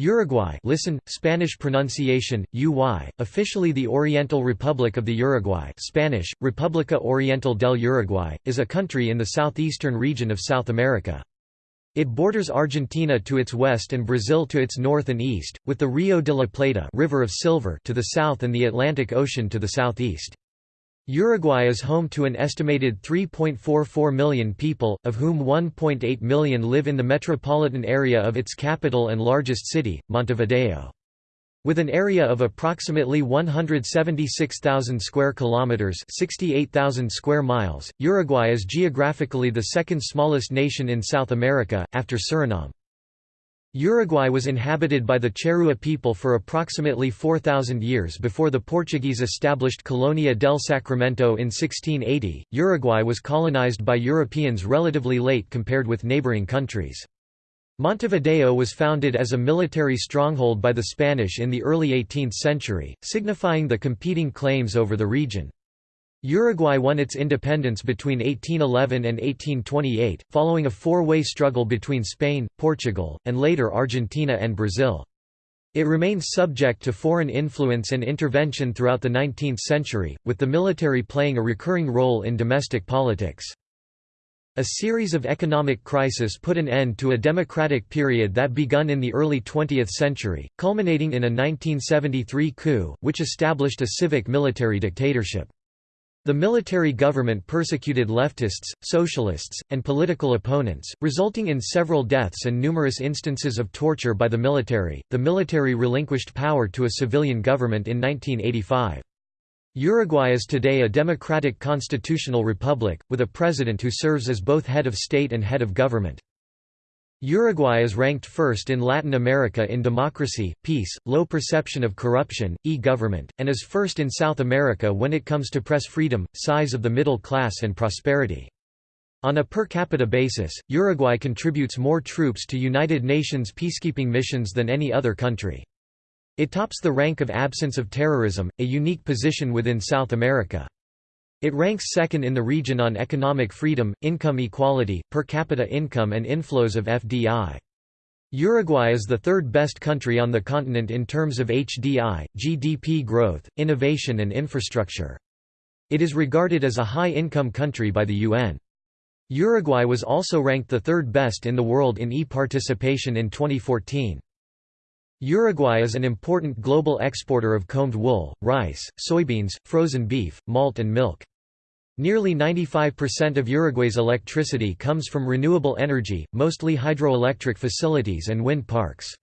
Uruguay listen, Spanish pronunciation, UY, officially the Oriental Republic of the Uruguay Spanish, República Oriental del Uruguay, is a country in the southeastern region of South America. It borders Argentina to its west and Brazil to its north and east, with the Rio de la Plata River of Silver to the south and the Atlantic Ocean to the southeast. Uruguay is home to an estimated 3.44 million people, of whom 1.8 million live in the metropolitan area of its capital and largest city, Montevideo. With an area of approximately 176,000 square kilometers, 68,000 square miles, Uruguay is geographically the second smallest nation in South America after Suriname. Uruguay was inhabited by the Charrúa people for approximately 4,000 years before the Portuguese established Colonia del Sacramento in 1680. Uruguay was colonized by Europeans relatively late compared with neighboring countries. Montevideo was founded as a military stronghold by the Spanish in the early 18th century, signifying the competing claims over the region. Uruguay won its independence between 1811 and 1828, following a four-way struggle between Spain, Portugal, and later Argentina and Brazil. It remained subject to foreign influence and intervention throughout the 19th century, with the military playing a recurring role in domestic politics. A series of economic crises put an end to a democratic period that begun in the early 20th century, culminating in a 1973 coup, which established a civic military dictatorship. The military government persecuted leftists, socialists, and political opponents, resulting in several deaths and numerous instances of torture by the military. The military relinquished power to a civilian government in 1985. Uruguay is today a democratic constitutional republic, with a president who serves as both head of state and head of government. Uruguay is ranked first in Latin America in democracy, peace, low perception of corruption, e-government, and is first in South America when it comes to press freedom, size of the middle class and prosperity. On a per capita basis, Uruguay contributes more troops to United Nations peacekeeping missions than any other country. It tops the rank of absence of terrorism, a unique position within South America. It ranks second in the region on economic freedom, income equality, per capita income and inflows of FDI. Uruguay is the third best country on the continent in terms of HDI, GDP growth, innovation and infrastructure. It is regarded as a high-income country by the UN. Uruguay was also ranked the third best in the world in e-participation in 2014. Uruguay is an important global exporter of combed wool, rice, soybeans, frozen beef, malt and milk. Nearly 95% of Uruguay's electricity comes from renewable energy, mostly hydroelectric facilities and wind parks.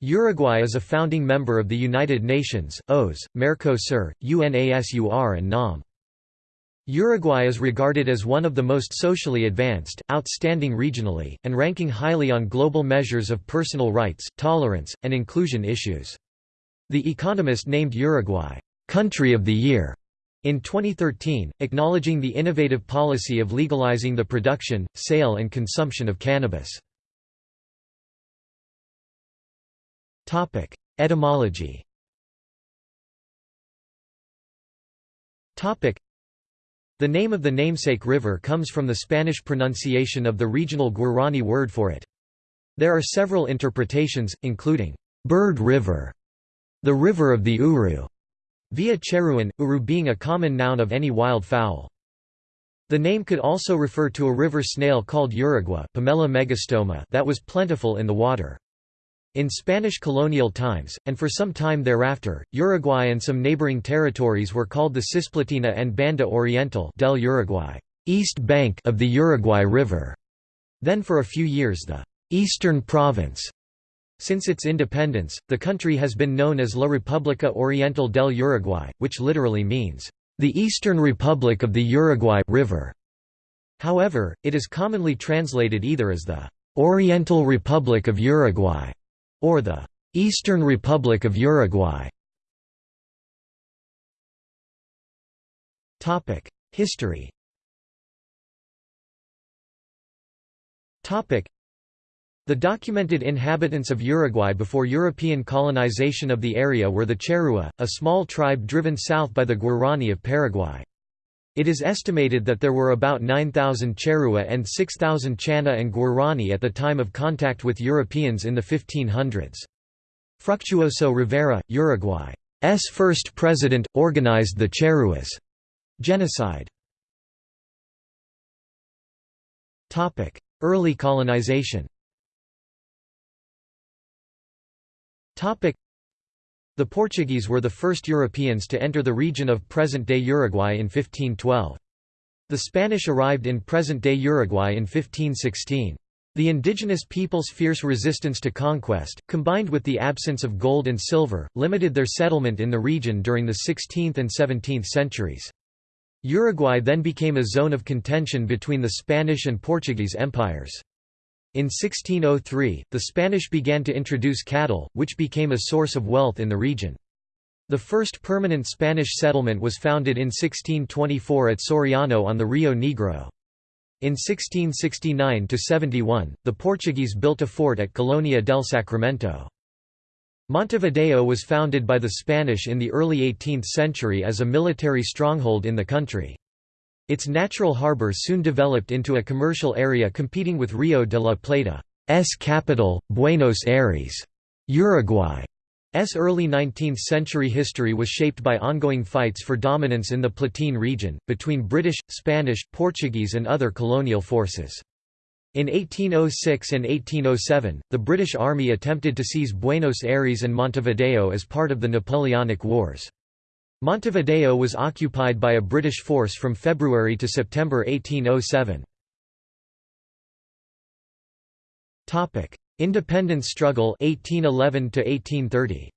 Uruguay is a founding member of the United Nations, OAS, Mercosur, UNASUR and NAM. Uruguay is regarded as one of the most socially advanced, outstanding regionally, and ranking highly on global measures of personal rights, tolerance, and inclusion issues. The Economist named Uruguay, "'Country of the Year' In 2013, acknowledging the innovative policy of legalizing the production, sale and consumption of cannabis. Etymology The name of the namesake river comes from the Spanish pronunciation of the regional Guarani word for it. There are several interpretations, including, "'Bird River", the river of the Uru, Via Charruan, uru being a common noun of any wild fowl. The name could also refer to a river snail called Uragua Pomella megastoma that was plentiful in the water. In Spanish colonial times, and for some time thereafter, Uruguay and some neighboring territories were called the Cisplatina and Banda Oriental del Uruguay east bank of the Uruguay River. Then for a few years the Eastern Province since its independence, the country has been known as La República Oriental del Uruguay, which literally means, "...the Eastern Republic of the Uruguay River". However, it is commonly translated either as the "...Oriental Republic of Uruguay", or the "...Eastern Republic of Uruguay". History the documented inhabitants of Uruguay before European colonization of the area were the Charrúa, a small tribe driven south by the Guarani of Paraguay. It is estimated that there were about 9,000 Charrúa and 6,000 Chana and Guarani at the time of contact with Europeans in the 1500s. Fructuoso Rivera, Uruguay's first president, organized the Charrúas genocide. Early colonization The Portuguese were the first Europeans to enter the region of present-day Uruguay in 1512. The Spanish arrived in present-day Uruguay in 1516. The indigenous people's fierce resistance to conquest, combined with the absence of gold and silver, limited their settlement in the region during the 16th and 17th centuries. Uruguay then became a zone of contention between the Spanish and Portuguese empires. In 1603, the Spanish began to introduce cattle, which became a source of wealth in the region. The first permanent Spanish settlement was founded in 1624 at Soriano on the Rio Negro. In 1669–71, the Portuguese built a fort at Colonia del Sacramento. Montevideo was founded by the Spanish in the early 18th century as a military stronghold in the country. Its natural harbor soon developed into a commercial area competing with Rio de la Plata's capital, Buenos Aires. Uruguay's early 19th-century history was shaped by ongoing fights for dominance in the Platine region, between British, Spanish, Portuguese and other colonial forces. In 1806 and 1807, the British Army attempted to seize Buenos Aires and Montevideo as part of the Napoleonic Wars. Montevideo was occupied by a British force from February to September 1807. Topic: Independence struggle 1811 to 1830.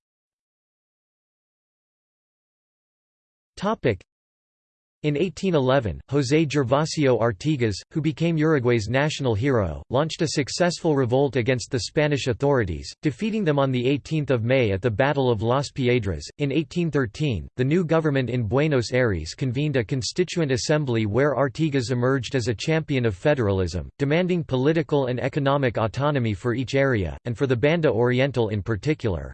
In 1811, José Gervasio Artigas, who became Uruguay's national hero, launched a successful revolt against the Spanish authorities, defeating them on 18 May at the Battle of Las Piedras. In 1813, the new government in Buenos Aires convened a constituent assembly where Artigas emerged as a champion of federalism, demanding political and economic autonomy for each area, and for the Banda Oriental in particular.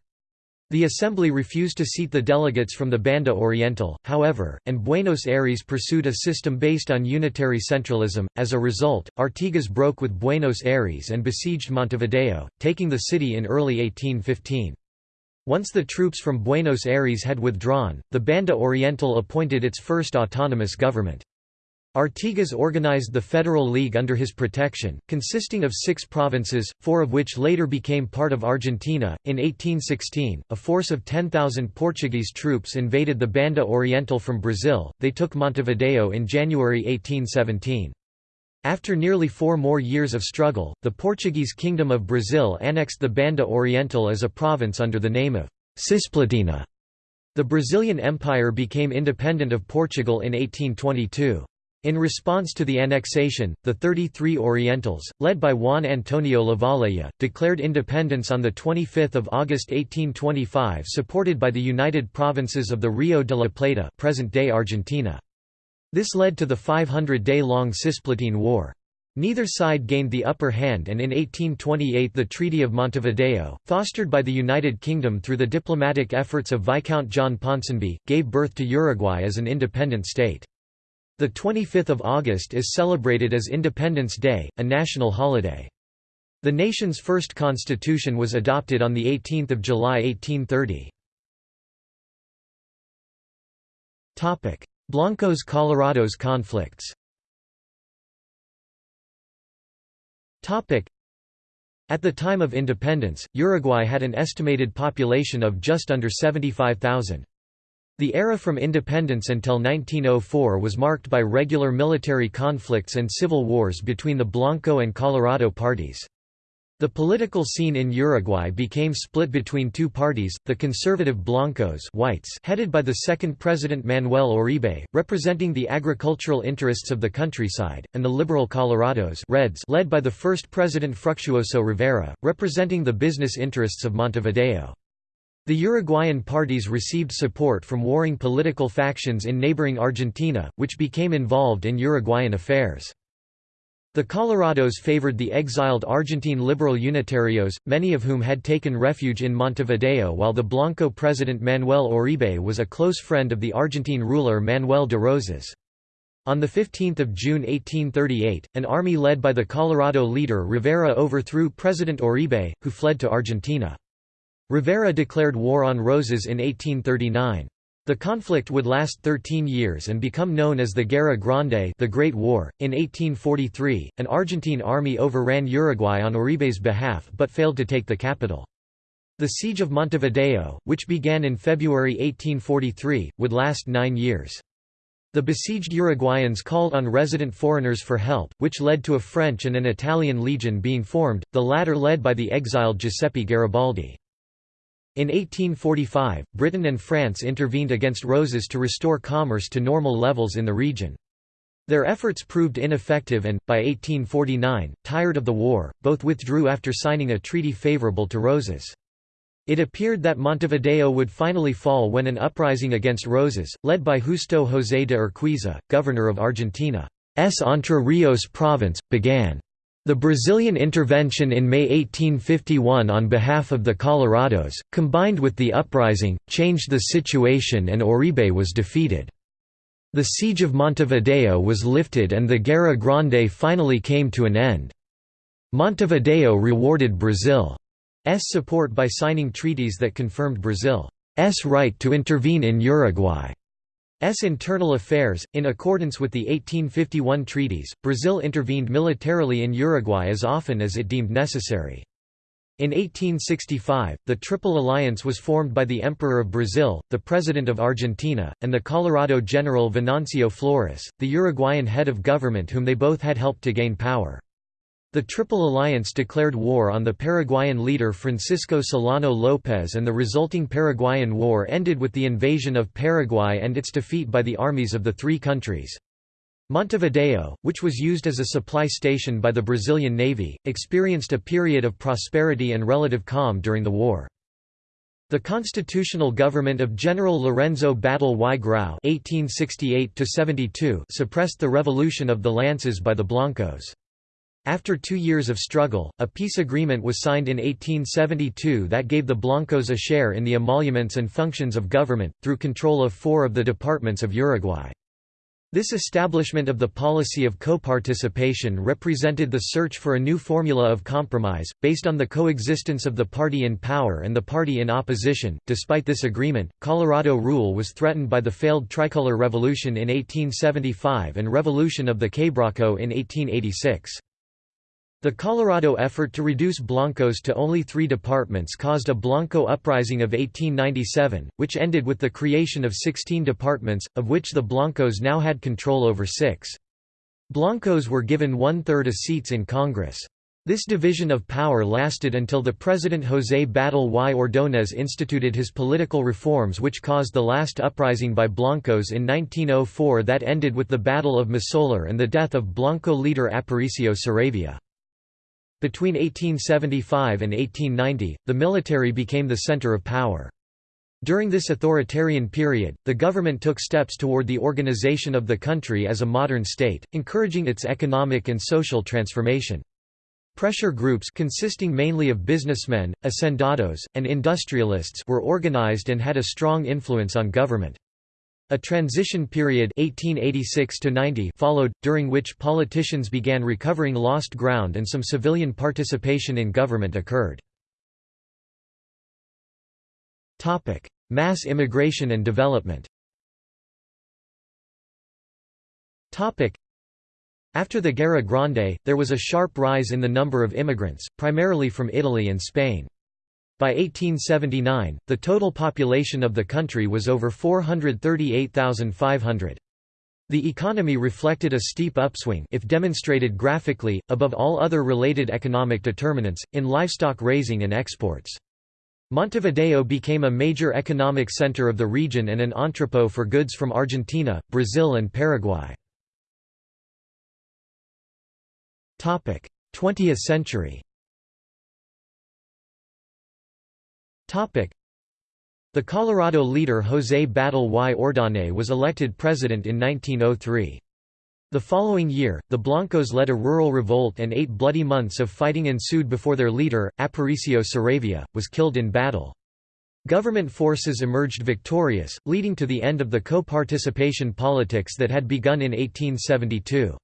The Assembly refused to seat the delegates from the Banda Oriental, however, and Buenos Aires pursued a system based on unitary centralism. As a result, Artigas broke with Buenos Aires and besieged Montevideo, taking the city in early 1815. Once the troops from Buenos Aires had withdrawn, the Banda Oriental appointed its first autonomous government. Artigas organized the Federal League under his protection, consisting of six provinces, four of which later became part of Argentina. In 1816, a force of 10,000 Portuguese troops invaded the Banda Oriental from Brazil, they took Montevideo in January 1817. After nearly four more years of struggle, the Portuguese Kingdom of Brazil annexed the Banda Oriental as a province under the name of Cisplatina. The Brazilian Empire became independent of Portugal in 1822. In response to the annexation, the 33 Orientals, led by Juan Antonio Lavalleja, declared independence on 25 August 1825 supported by the United Provinces of the Rio de la Plata present-day Argentina. This led to the 500-day-long Cisplatine War. Neither side gained the upper hand and in 1828 the Treaty of Montevideo, fostered by the United Kingdom through the diplomatic efforts of Viscount John Ponsonby, gave birth to Uruguay as an independent state. The 25th of August is celebrated as Independence Day, a national holiday. The nation's first constitution was adopted on 18 July 1830. Blancos Colorados conflicts At the time of independence, Uruguay had an estimated population of just under 75,000. The era from independence until 1904 was marked by regular military conflicts and civil wars between the Blanco and Colorado parties. The political scene in Uruguay became split between two parties, the conservative Blancos whites headed by the second president Manuel Oribe, representing the agricultural interests of the countryside, and the liberal Colorados reds led by the first president Fructuoso Rivera, representing the business interests of Montevideo. The Uruguayan parties received support from warring political factions in neighboring Argentina, which became involved in Uruguayan affairs. The Colorados favored the exiled Argentine liberal Unitarios, many of whom had taken refuge in Montevideo while the Blanco president Manuel Oribe was a close friend of the Argentine ruler Manuel de Rosas. On 15 June 1838, an army led by the Colorado leader Rivera overthrew President Oribe, who fled to Argentina. Rivera declared war on Rosas in 1839. The conflict would last 13 years and become known as the Guerra Grande the Great War. .In 1843, an Argentine army overran Uruguay on Oribe's behalf but failed to take the capital. The Siege of Montevideo, which began in February 1843, would last nine years. The besieged Uruguayans called on resident foreigners for help, which led to a French and an Italian legion being formed, the latter led by the exiled Giuseppe Garibaldi. In 1845, Britain and France intervened against Rosas to restore commerce to normal levels in the region. Their efforts proved ineffective and, by 1849, tired of the war, both withdrew after signing a treaty favourable to Rosas. It appeared that Montevideo would finally fall when an uprising against Rosas, led by Justo José de Urquiza, governor of Argentina's Entre Rios province, began. The Brazilian intervention in May 1851 on behalf of the Colorados, combined with the uprising, changed the situation and Oribe was defeated. The siege of Montevideo was lifted and the Guerra Grande finally came to an end. Montevideo rewarded Brazil's support by signing treaties that confirmed Brazil's right to intervene in Uruguay. S internal affairs. In accordance with the 1851 treaties, Brazil intervened militarily in Uruguay as often as it deemed necessary. In 1865, the Triple Alliance was formed by the Emperor of Brazil, the President of Argentina, and the Colorado General Venancio Flores, the Uruguayan head of government whom they both had helped to gain power. The Triple Alliance declared war on the Paraguayan leader Francisco Solano López and the resulting Paraguayan War ended with the invasion of Paraguay and its defeat by the armies of the three countries. Montevideo, which was used as a supply station by the Brazilian Navy, experienced a period of prosperity and relative calm during the war. The constitutional government of General Lorenzo Batlle y Grau suppressed the revolution of the lances by the Blancos. After two years of struggle, a peace agreement was signed in 1872 that gave the Blancos a share in the emoluments and functions of government, through control of four of the departments of Uruguay. This establishment of the policy of co-participation represented the search for a new formula of compromise, based on the coexistence of the party in power and the party in opposition. Despite this agreement, Colorado rule was threatened by the failed Tricolor Revolution in 1875 and Revolution of the Quebracho in 1886. The Colorado effort to reduce Blancos to only three departments caused a Blanco uprising of 1897, which ended with the creation of 16 departments, of which the Blancos now had control over six. Blancos were given one-third of seats in Congress. This division of power lasted until the President José Batlle y Ordóñez instituted his political reforms which caused the last uprising by Blancos in 1904 that ended with the Battle of Masoller and the death of Blanco leader Aparicio Saravia. Between 1875 and 1890, the military became the center of power. During this authoritarian period, the government took steps toward the organization of the country as a modern state, encouraging its economic and social transformation. Pressure groups consisting mainly of businessmen, hacendados, and industrialists were organized and had a strong influence on government. A transition period 1886 followed, during which politicians began recovering lost ground and some civilian participation in government occurred. Mass immigration and development After the Guerra Grande, there was a sharp rise in the number of immigrants, primarily from Italy and Spain. By 1879, the total population of the country was over 438,500. The economy reflected a steep upswing if demonstrated graphically, above all other related economic determinants, in livestock raising and exports. Montevideo became a major economic center of the region and an entrepot for goods from Argentina, Brazil and Paraguay. 20th century The Colorado leader José Batlle y Ordóñez was elected president in 1903. The following year, the Blancos led a rural revolt and eight bloody months of fighting ensued before their leader, Aparicio Saravia, was killed in battle. Government forces emerged victorious, leading to the end of the co-participation politics that had begun in 1872.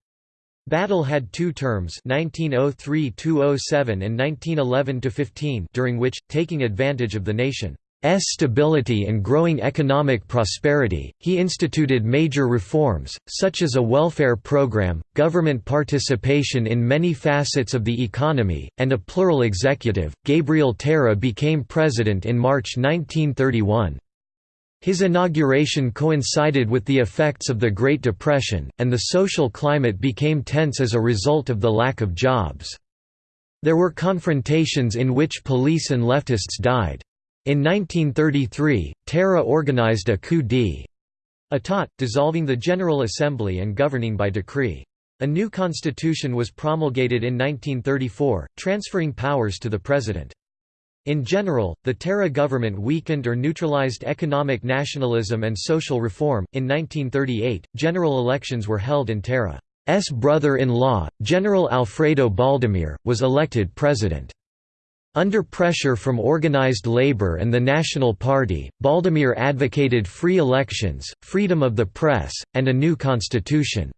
Batlle had two terms 1903–207 and 1911–15 during which, taking advantage of the nation's stability and growing economic prosperity, he instituted major reforms, such as a welfare program, government participation in many facets of the economy, and a plural executive. Gabriel Terra became president in March 1931. His inauguration coincided with the effects of the Great Depression, and the social climate became tense as a result of the lack of jobs. There were confrontations in which police and leftists died. In 1933, Terra organized a coup d'état, dissolving the General Assembly and governing by decree. A new constitution was promulgated in 1934, transferring powers to the president. In general, the Terra government weakened or neutralized economic nationalism and social reform. In 1938, general elections were held in and Terra's brother-in-law, General Alfredo Baldomir, was elected president. Under pressure from organized labor and the National Party, Baldomir advocated free elections, freedom of the press, and a new constitution.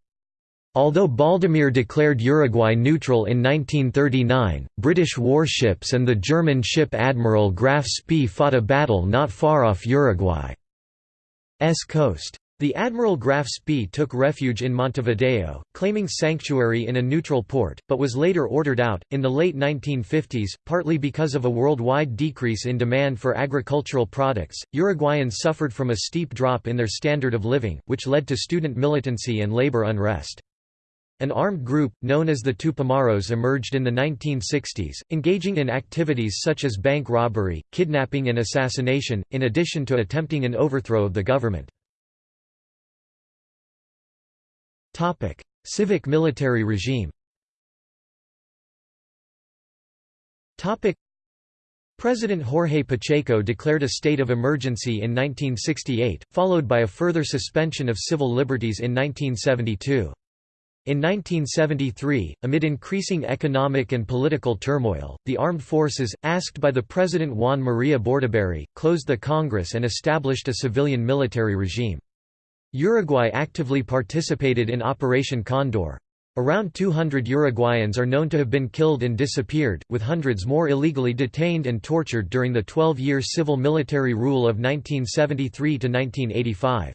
Although Baldomir declared Uruguay neutral in 1939, British warships and the German ship Admiral Graf Spee fought a battle not far off Uruguay's coast. The Admiral Graf Spee took refuge in Montevideo, claiming sanctuary in a neutral port, but was later ordered out. In the late 1950s, partly because of a worldwide decrease in demand for agricultural products, Uruguayans suffered from a steep drop in their standard of living, which led to student militancy and labor unrest. An armed group, known as the Tupamaros emerged in the 1960s, engaging in activities such as bank robbery, kidnapping and assassination, in addition to attempting an overthrow of the government. Civic military regime President Jorge Pacheco declared a state of emergency in 1968, followed by a further suspension of civil liberties in 1972. In 1973, amid increasing economic and political turmoil, the armed forces, asked by the President Juan Maria Bordaberry, closed the Congress and established a civilian military regime. Uruguay actively participated in Operation Condor. Around 200 Uruguayans are known to have been killed and disappeared, with hundreds more illegally detained and tortured during the 12-year civil-military rule of 1973–1985.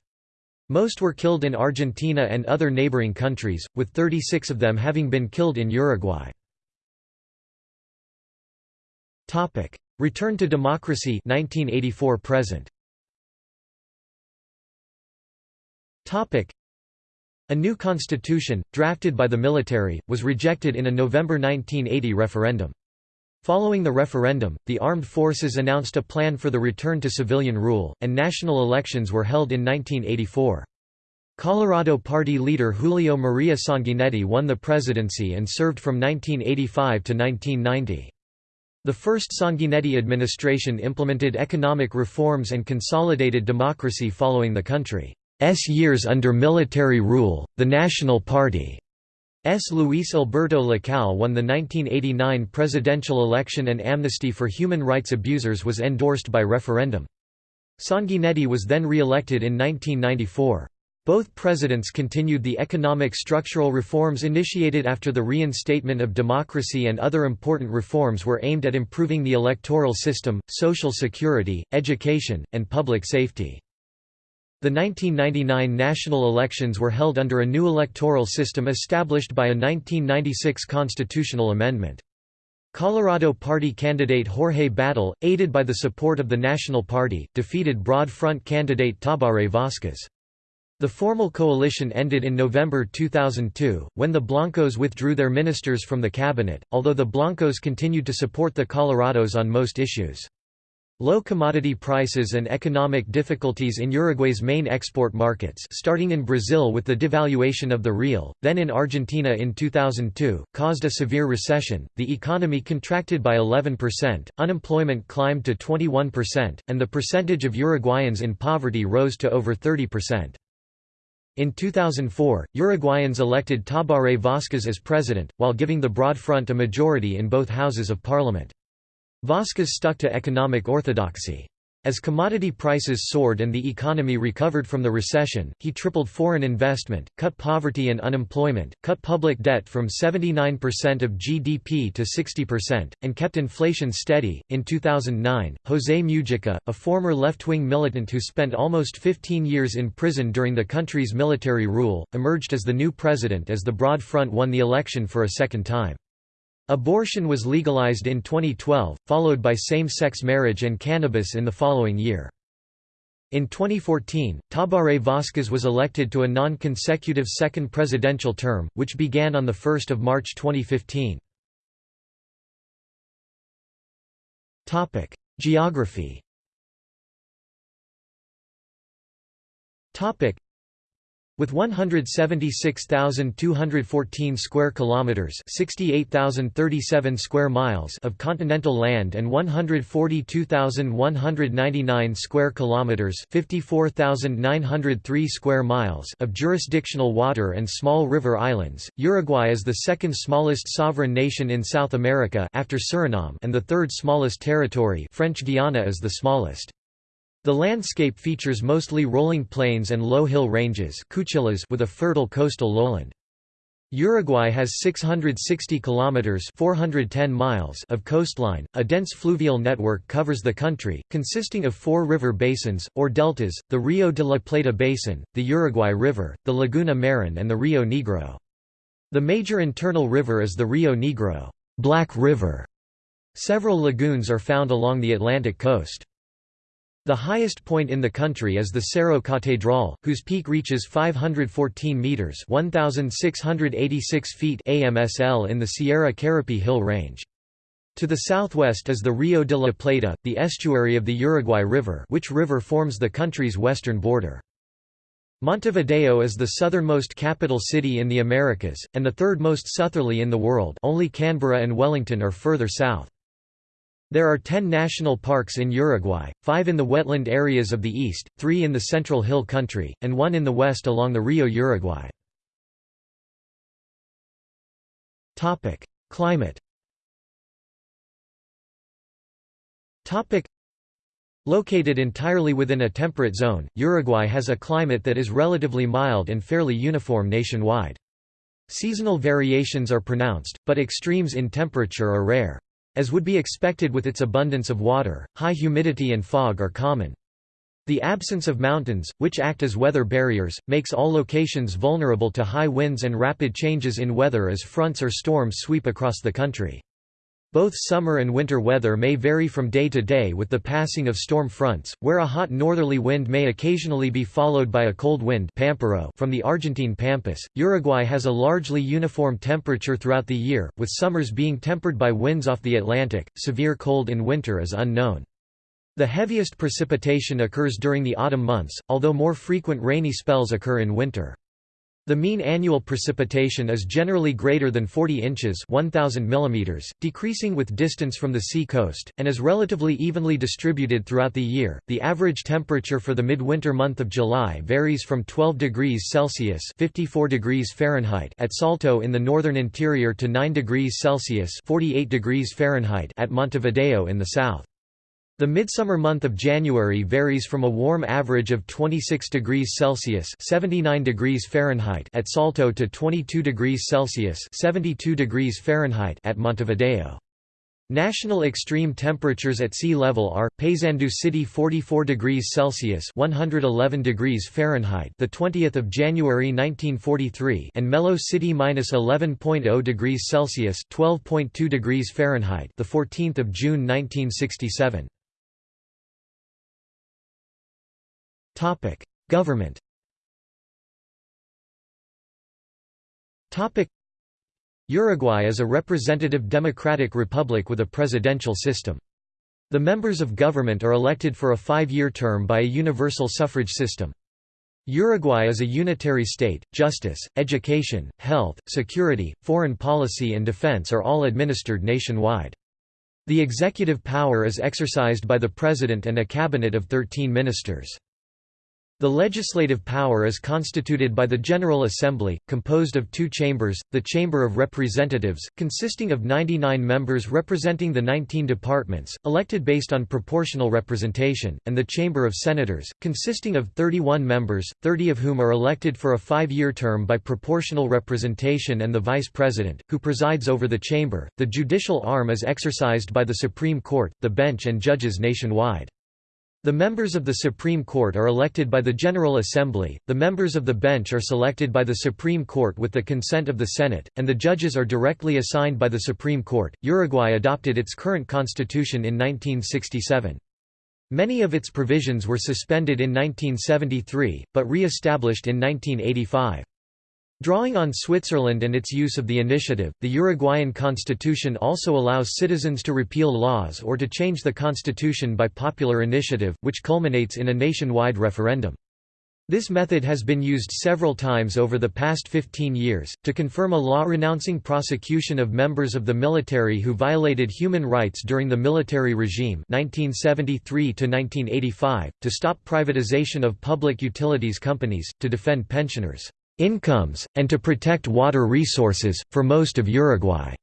Most were killed in Argentina and other neighboring countries, with 36 of them having been killed in Uruguay. Return to democracy 1984 present. A new constitution, drafted by the military, was rejected in a November 1980 referendum. Following the referendum, the armed forces announced a plan for the return to civilian rule, and national elections were held in 1984. Colorado Party leader Julio Maria Sanguinetti won the presidency and served from 1985 to 1990. The first Sanguinetti administration implemented economic reforms and consolidated democracy following the country's years under military rule. The National Party S. Luis Alberto Lacalle won the 1989 presidential election and amnesty for human rights abusers was endorsed by referendum. Sanguinetti was then re-elected in 1994. Both presidents continued the economic structural reforms initiated after the reinstatement of democracy and other important reforms were aimed at improving the electoral system, social security, education, and public safety. The 1999 national elections were held under a new electoral system established by a 1996 constitutional amendment. Colorado Party candidate Jorge Batlle, aided by the support of the National Party, defeated Broad Front candidate Tabaré Vázquez. The formal coalition ended in November 2002, when the Blancos withdrew their ministers from the cabinet, although the Blancos continued to support the Colorados on most issues. Low commodity prices and economic difficulties in Uruguay's main export markets starting in Brazil with the devaluation of the real, then in Argentina in 2002, caused a severe recession, the economy contracted by 11%, unemployment climbed to 21%, and the percentage of Uruguayans in poverty rose to over 30%. In 2004, Uruguayans elected Tabaré Vázquez as president, while giving the Broad Front a majority in both houses of parliament. Vázquez stuck to economic orthodoxy. As commodity prices soared and the economy recovered from the recession, he tripled foreign investment, cut poverty and unemployment, cut public debt from 79% of GDP to 60%, and kept inflation steady. In 2009, José Mujica, a former left wing militant who spent almost 15 years in prison during the country's military rule, emerged as the new president as the Broad Front won the election for a second time. Abortion was legalized in 2012, followed by same-sex marriage and cannabis in the following year. In 2014, Tabaré Vázquez was elected to a non-consecutive second presidential term, which began on 1 March 2015. Geography with 176,214 square kilometers, 68,037 square miles of continental land and 142,199 square kilometers, 54,903 square miles of jurisdictional water and small river islands, Uruguay is the second smallest sovereign nation in South America after Suriname and the third smallest territory, French Guiana is the smallest. The landscape features mostly rolling plains and low hill ranges cuchillas with a fertile coastal lowland. Uruguay has 660 kilometers (410 miles) of coastline. A dense fluvial network covers the country, consisting of four river basins or deltas: the Rio de la Plata basin, the Uruguay River, the Laguna Merín, and the Rio Negro. The major internal river is the Rio Negro, Black River. Several lagoons are found along the Atlantic coast. The highest point in the country is the Cerro Catedral, whose peak reaches 514 meters (1686 feet) AMSL in the Sierra Carapé Hill Range. To the southwest is the Rio de la Plata, the estuary of the Uruguay River, which river forms the country's western border. Montevideo is the southernmost capital city in the Americas, and the third most southerly in the world only Canberra and Wellington are further south. There are ten national parks in Uruguay, five in the wetland areas of the east, three in the central hill country, and one in the west along the Rio Uruguay. Climate Located entirely within a temperate zone, Uruguay has a climate that is relatively mild and fairly uniform nationwide. Seasonal variations are pronounced, but extremes in temperature are rare. As would be expected with its abundance of water, high humidity and fog are common. The absence of mountains, which act as weather barriers, makes all locations vulnerable to high winds and rapid changes in weather as fronts or storms sweep across the country. Both summer and winter weather may vary from day to day with the passing of storm fronts, where a hot northerly wind may occasionally be followed by a cold wind from the Argentine Pampas. Uruguay has a largely uniform temperature throughout the year, with summers being tempered by winds off the Atlantic. Severe cold in winter is unknown. The heaviest precipitation occurs during the autumn months, although more frequent rainy spells occur in winter. The mean annual precipitation is generally greater than 40 inches 1000 mm, decreasing with distance from the sea coast, and is relatively evenly distributed throughout the year. The average temperature for the midwinter month of July varies from 12 degrees Celsius 54 degrees Fahrenheit at Salto in the northern interior to 9 degrees Celsius 48 degrees Fahrenheit at Montevideo in the south. The midsummer month of January varies from a warm average of 26 degrees Celsius (79 degrees Fahrenheit) at Salto to 22 degrees Celsius (72 degrees Fahrenheit) at Montevideo. National extreme temperatures at sea level are: Paysandú City 44 degrees Celsius (111 degrees Fahrenheit) the 20th of January 1943, and Melo City -11.0 degrees Celsius (12.2 degrees Fahrenheit) the 14th of June 1967. Topic: Government. Topic: Uruguay is a representative democratic republic with a presidential system. The members of government are elected for a five-year term by a universal suffrage system. Uruguay is a unitary state, justice, education, health, security, foreign policy and defense are all administered nationwide. The executive power is exercised by the president and a cabinet of 13 ministers. The legislative power is constituted by the General Assembly, composed of two chambers, the Chamber of Representatives, consisting of 99 members representing the 19 departments, elected based on proportional representation, and the Chamber of Senators, consisting of 31 members, 30 of whom are elected for a five-year term by proportional representation and the Vice President, who presides over the chamber. The judicial arm is exercised by the Supreme Court, the bench and judges nationwide. The members of the Supreme Court are elected by the General Assembly, the members of the bench are selected by the Supreme Court with the consent of the Senate, and the judges are directly assigned by the Supreme Court. Uruguay adopted its current constitution in 1967. Many of its provisions were suspended in 1973, but re-established in 1985. Drawing on Switzerland and its use of the initiative, the Uruguayan constitution also allows citizens to repeal laws or to change the constitution by popular initiative, which culminates in a nationwide referendum. This method has been used several times over the past 15 years, to confirm a law renouncing prosecution of members of the military who violated human rights during the military regime 1973 to stop privatization of public utilities companies, to defend pensioners' incomes, and to protect water resources. For most of Uruguay's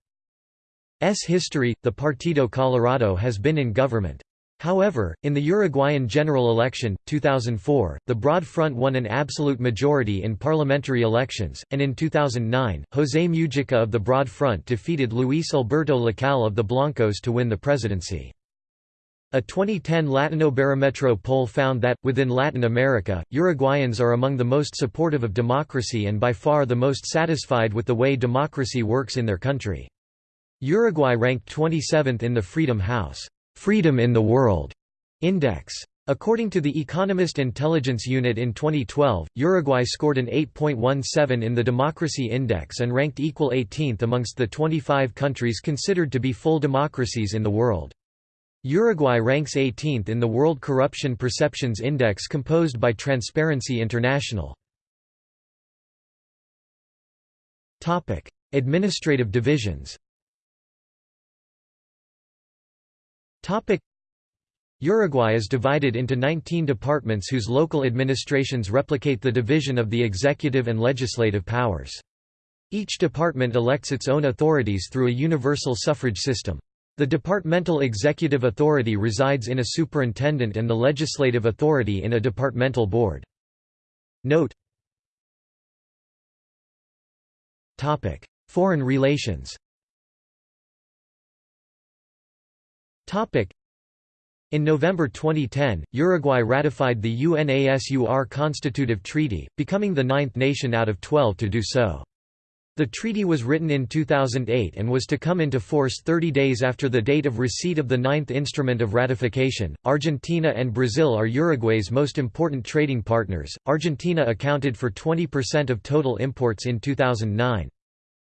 history, the Partido Colorado has been in government. However, in the Uruguayan general election, 2004, the Broad Front won an absolute majority in parliamentary elections, and in 2009, José Mujica of the Broad Front defeated Luis Alberto Lacalle of the Blancos to win the presidency. A 2010 Latinobarometro poll found that, within Latin America, Uruguayans are among the most supportive of democracy and by far the most satisfied with the way democracy works in their country. Uruguay ranked 27th in the Freedom House Freedom in the World Index. According to the Economist Intelligence Unit in 2012, Uruguay scored an 8.17 in the Democracy Index and ranked equal 18th amongst the 25 countries considered to be full democracies in the world. Uruguay ranks 18th in the World Corruption Perceptions Index composed by Transparency International. Topic: Administrative divisions Topic: Uruguay is divided into 19 departments whose local administrations replicate the division of the executive and legislative powers. Each department elects its own authorities through a universal suffrage system. The departmental executive authority resides in a superintendent and the legislative authority in a departmental board. Note Topic: Foreign relations Topic: in November 2010, Uruguay ratified the UNASUR Constitutive Treaty, becoming the ninth nation out of 12 to do so. The treaty was written in 2008 and was to come into force 30 days after the date of receipt of the ninth instrument of ratification. Argentina and Brazil are Uruguay's most important trading partners. Argentina accounted for 20% of total imports in 2009.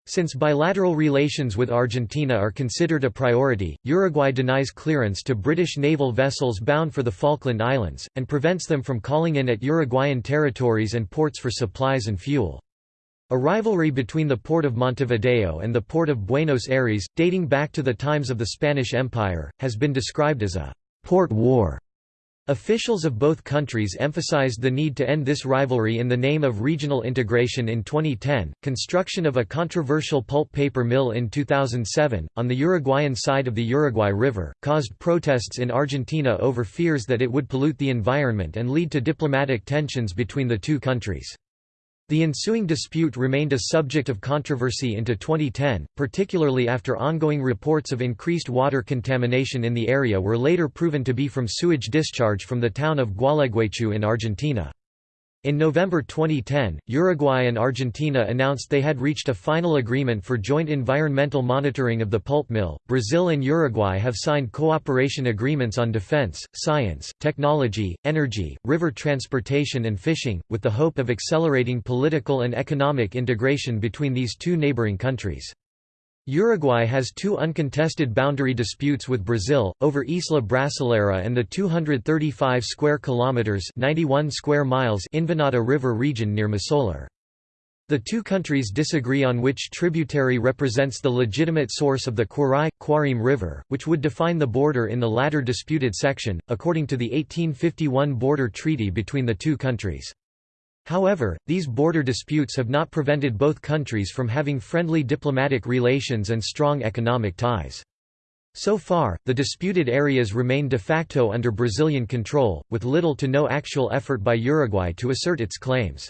Since bilateral relations with Argentina are considered a priority, Uruguay denies clearance to British naval vessels bound for the Falkland Islands, and prevents them from calling in at Uruguayan territories and ports for supplies and fuel. A rivalry between the port of Montevideo and the port of Buenos Aires, dating back to the times of the Spanish Empire, has been described as a «port war». Officials of both countries emphasized the need to end this rivalry in the name of regional integration in 2010. Construction of a controversial pulp paper mill in 2007, on the Uruguayan side of the Uruguay River, caused protests in Argentina over fears that it would pollute the environment and lead to diplomatic tensions between the two countries. The ensuing dispute remained a subject of controversy into 2010, particularly after ongoing reports of increased water contamination in the area were later proven to be from sewage discharge from the town of Gualeguaychú in Argentina. In November 2010, Uruguay and Argentina announced they had reached a final agreement for joint environmental monitoring of the pulp mill. Brazil and Uruguay have signed cooperation agreements on defense, science, technology, energy, river transportation, and fishing, with the hope of accelerating political and economic integration between these two neighboring countries. Uruguay has two uncontested boundary disputes with Brazil over Isla Brasileira and the 235 square kilometers, 91 square miles Invernada River region near Masoller. The two countries disagree on which tributary represents the legitimate source of the Kwarai, Quarim River, which would define the border in the latter disputed section, according to the 1851 border treaty between the two countries. However, these border disputes have not prevented both countries from having friendly diplomatic relations and strong economic ties. So far, the disputed areas remain de facto under Brazilian control, with little to no actual effort by Uruguay to assert its claims.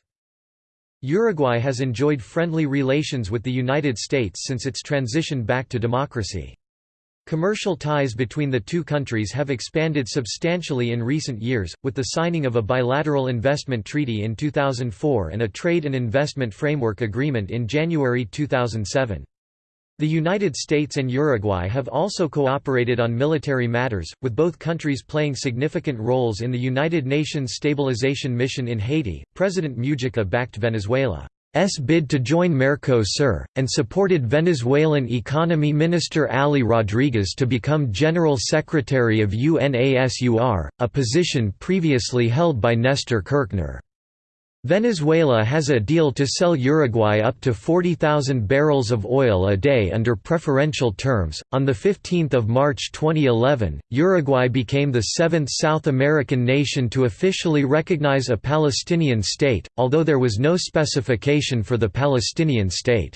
Uruguay has enjoyed friendly relations with the United States since its transition back to democracy. Commercial ties between the two countries have expanded substantially in recent years, with the signing of a bilateral investment treaty in 2004 and a trade and investment framework agreement in January 2007. The United States and Uruguay have also cooperated on military matters, with both countries playing significant roles in the United Nations Stabilization Mission in Haiti. President Mujica backed Venezuela's bid to join Mercosur, and supported Venezuelan Economy Minister Ali Rodriguez to become General Secretary of UNASUR, a position previously held by Nestor Kirchner. Venezuela has a deal to sell Uruguay up to 40,000 barrels of oil a day under preferential terms. On the 15th of March 2011, Uruguay became the seventh South American nation to officially recognize a Palestinian state, although there was no specification for the Palestinian state's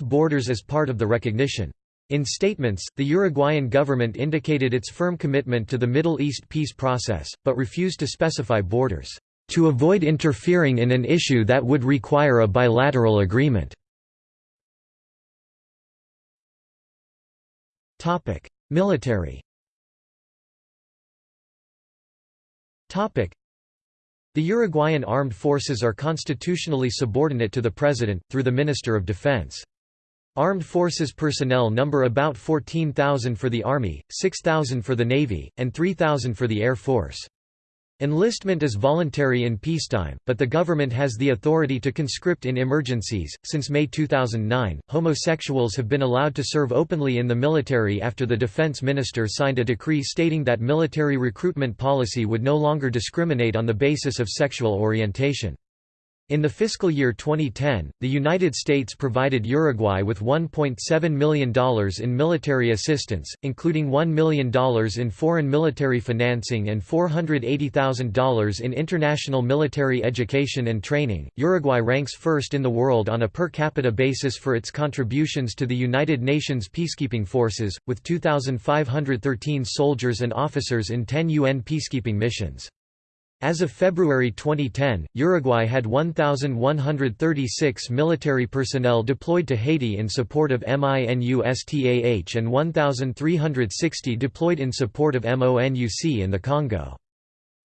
borders as part of the recognition. In statements, the Uruguayan government indicated its firm commitment to the Middle East peace process, but refused to specify borders to avoid interfering in an issue that would require a bilateral agreement. Military The Uruguayan armed forces are constitutionally subordinate to the president, through the Minister of Defense. Armed forces personnel number about 14,000 for the Army, 6,000 for the Navy, and 3,000 for the Air Force. Enlistment is voluntary in peacetime, but the government has the authority to conscript in emergencies. Since May 2009, homosexuals have been allowed to serve openly in the military after the defense minister signed a decree stating that military recruitment policy would no longer discriminate on the basis of sexual orientation. In the fiscal year 2010, the United States provided Uruguay with $1.7 million in military assistance, including $1 million in foreign military financing and $480,000 in international military education and training. Uruguay ranks first in the world on a per capita basis for its contributions to the United Nations peacekeeping forces, with 2,513 soldiers and officers in 10 UN peacekeeping missions. As of February 2010, Uruguay had 1,136 military personnel deployed to Haiti in support of MINUSTAH and 1,360 deployed in support of MONUC in the Congo.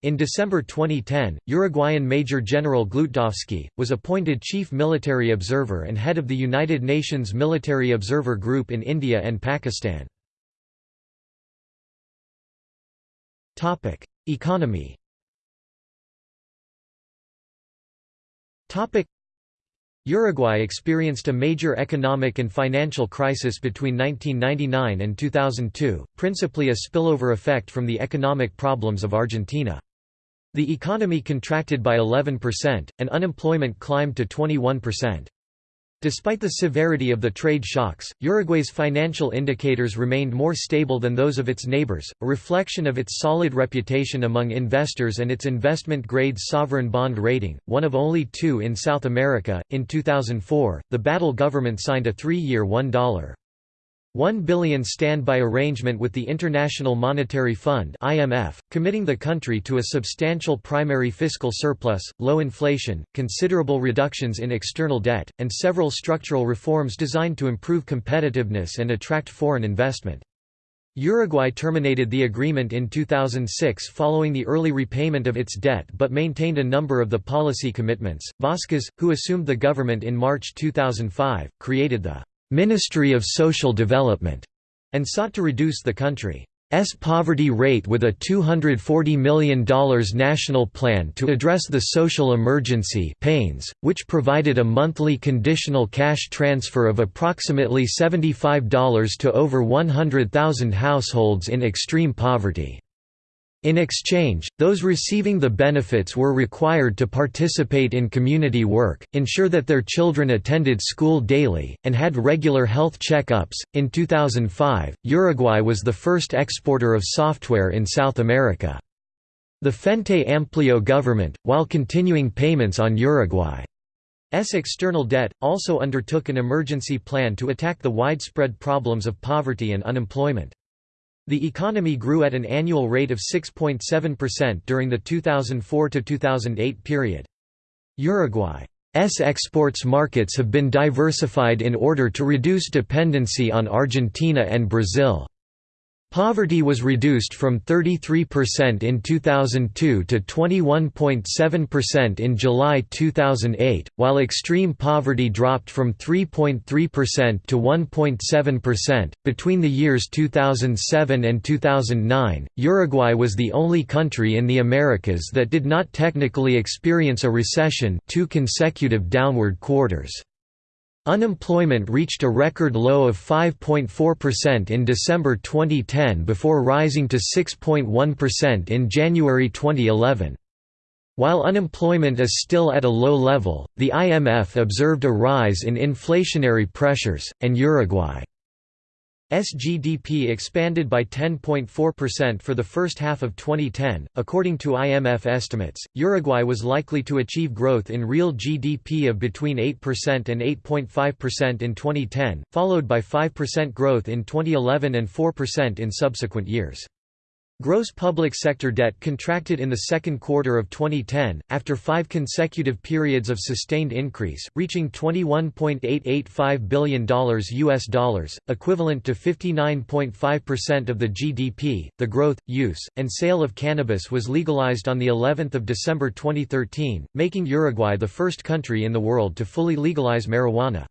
In December 2010, Uruguayan Major General Gloodtdofsky, was appointed Chief Military Observer and head of the United Nations Military Observer Group in India and Pakistan. Economy Uruguay experienced a major economic and financial crisis between 1999 and 2002, principally a spillover effect from the economic problems of Argentina. The economy contracted by 11%, and unemployment climbed to 21%. Despite the severity of the trade shocks, Uruguay's financial indicators remained more stable than those of its neighbors, a reflection of its solid reputation among investors and its investment grade sovereign bond rating, one of only two in South America. In 2004, the Batlle government signed a three year $1. 1 billion standby arrangement with the International Monetary Fund (IMF), committing the country to a substantial primary fiscal surplus, low inflation, considerable reductions in external debt, and several structural reforms designed to improve competitiveness and attract foreign investment. Uruguay terminated the agreement in 2006 following the early repayment of its debt but maintained a number of the policy commitments. Vázquez, who assumed the government in March 2005, created the Ministry of Social Development, and sought to reduce the country's poverty rate with a $240 million national plan to address the social emergency PANES, which provided a monthly conditional cash transfer of approximately $75 to over 100,000 households in extreme poverty. In exchange, those receiving the benefits were required to participate in community work, ensure that their children attended school daily, and had regular health check-ups. In 2005, Uruguay was the first exporter of software in South America. The Frente Amplio government, while continuing payments on Uruguay's external debt, also undertook an emergency plan to attack the widespread problems of poverty and unemployment. The economy grew at an annual rate of 6.7% during the 2004–2008 period. Uruguay's exports markets have been diversified in order to reduce dependency on Argentina and Brazil. Poverty was reduced from 33% in 2002 to 21.7% in July 2008, while extreme poverty dropped from 3.3% to 1.7%. Between the years 2007 and 2009, Uruguay was the only country in the Americas that did not technically experience a recession, two consecutive downward quarters. Unemployment reached a record low of 5.4% in December 2010 before rising to 6.1% in January 2011. While unemployment is still at a low level, the IMF observed a rise in inflationary pressures, and Uruguay SGDP expanded by 10.4% for the first half of 2010. According to IMF estimates, Uruguay was likely to achieve growth in real GDP of between 8% and 8.5% in 2010, followed by 5% growth in 2011 and 4% in subsequent years. Gross public sector debt contracted in the second quarter of 2010, after five consecutive periods of sustained increase, reaching $21.885 billion US dollars, equivalent to 59.5% of the GDP. The growth, use, and sale of cannabis was legalized on the 11th of December 2013, making Uruguay the first country in the world to fully legalize marijuana.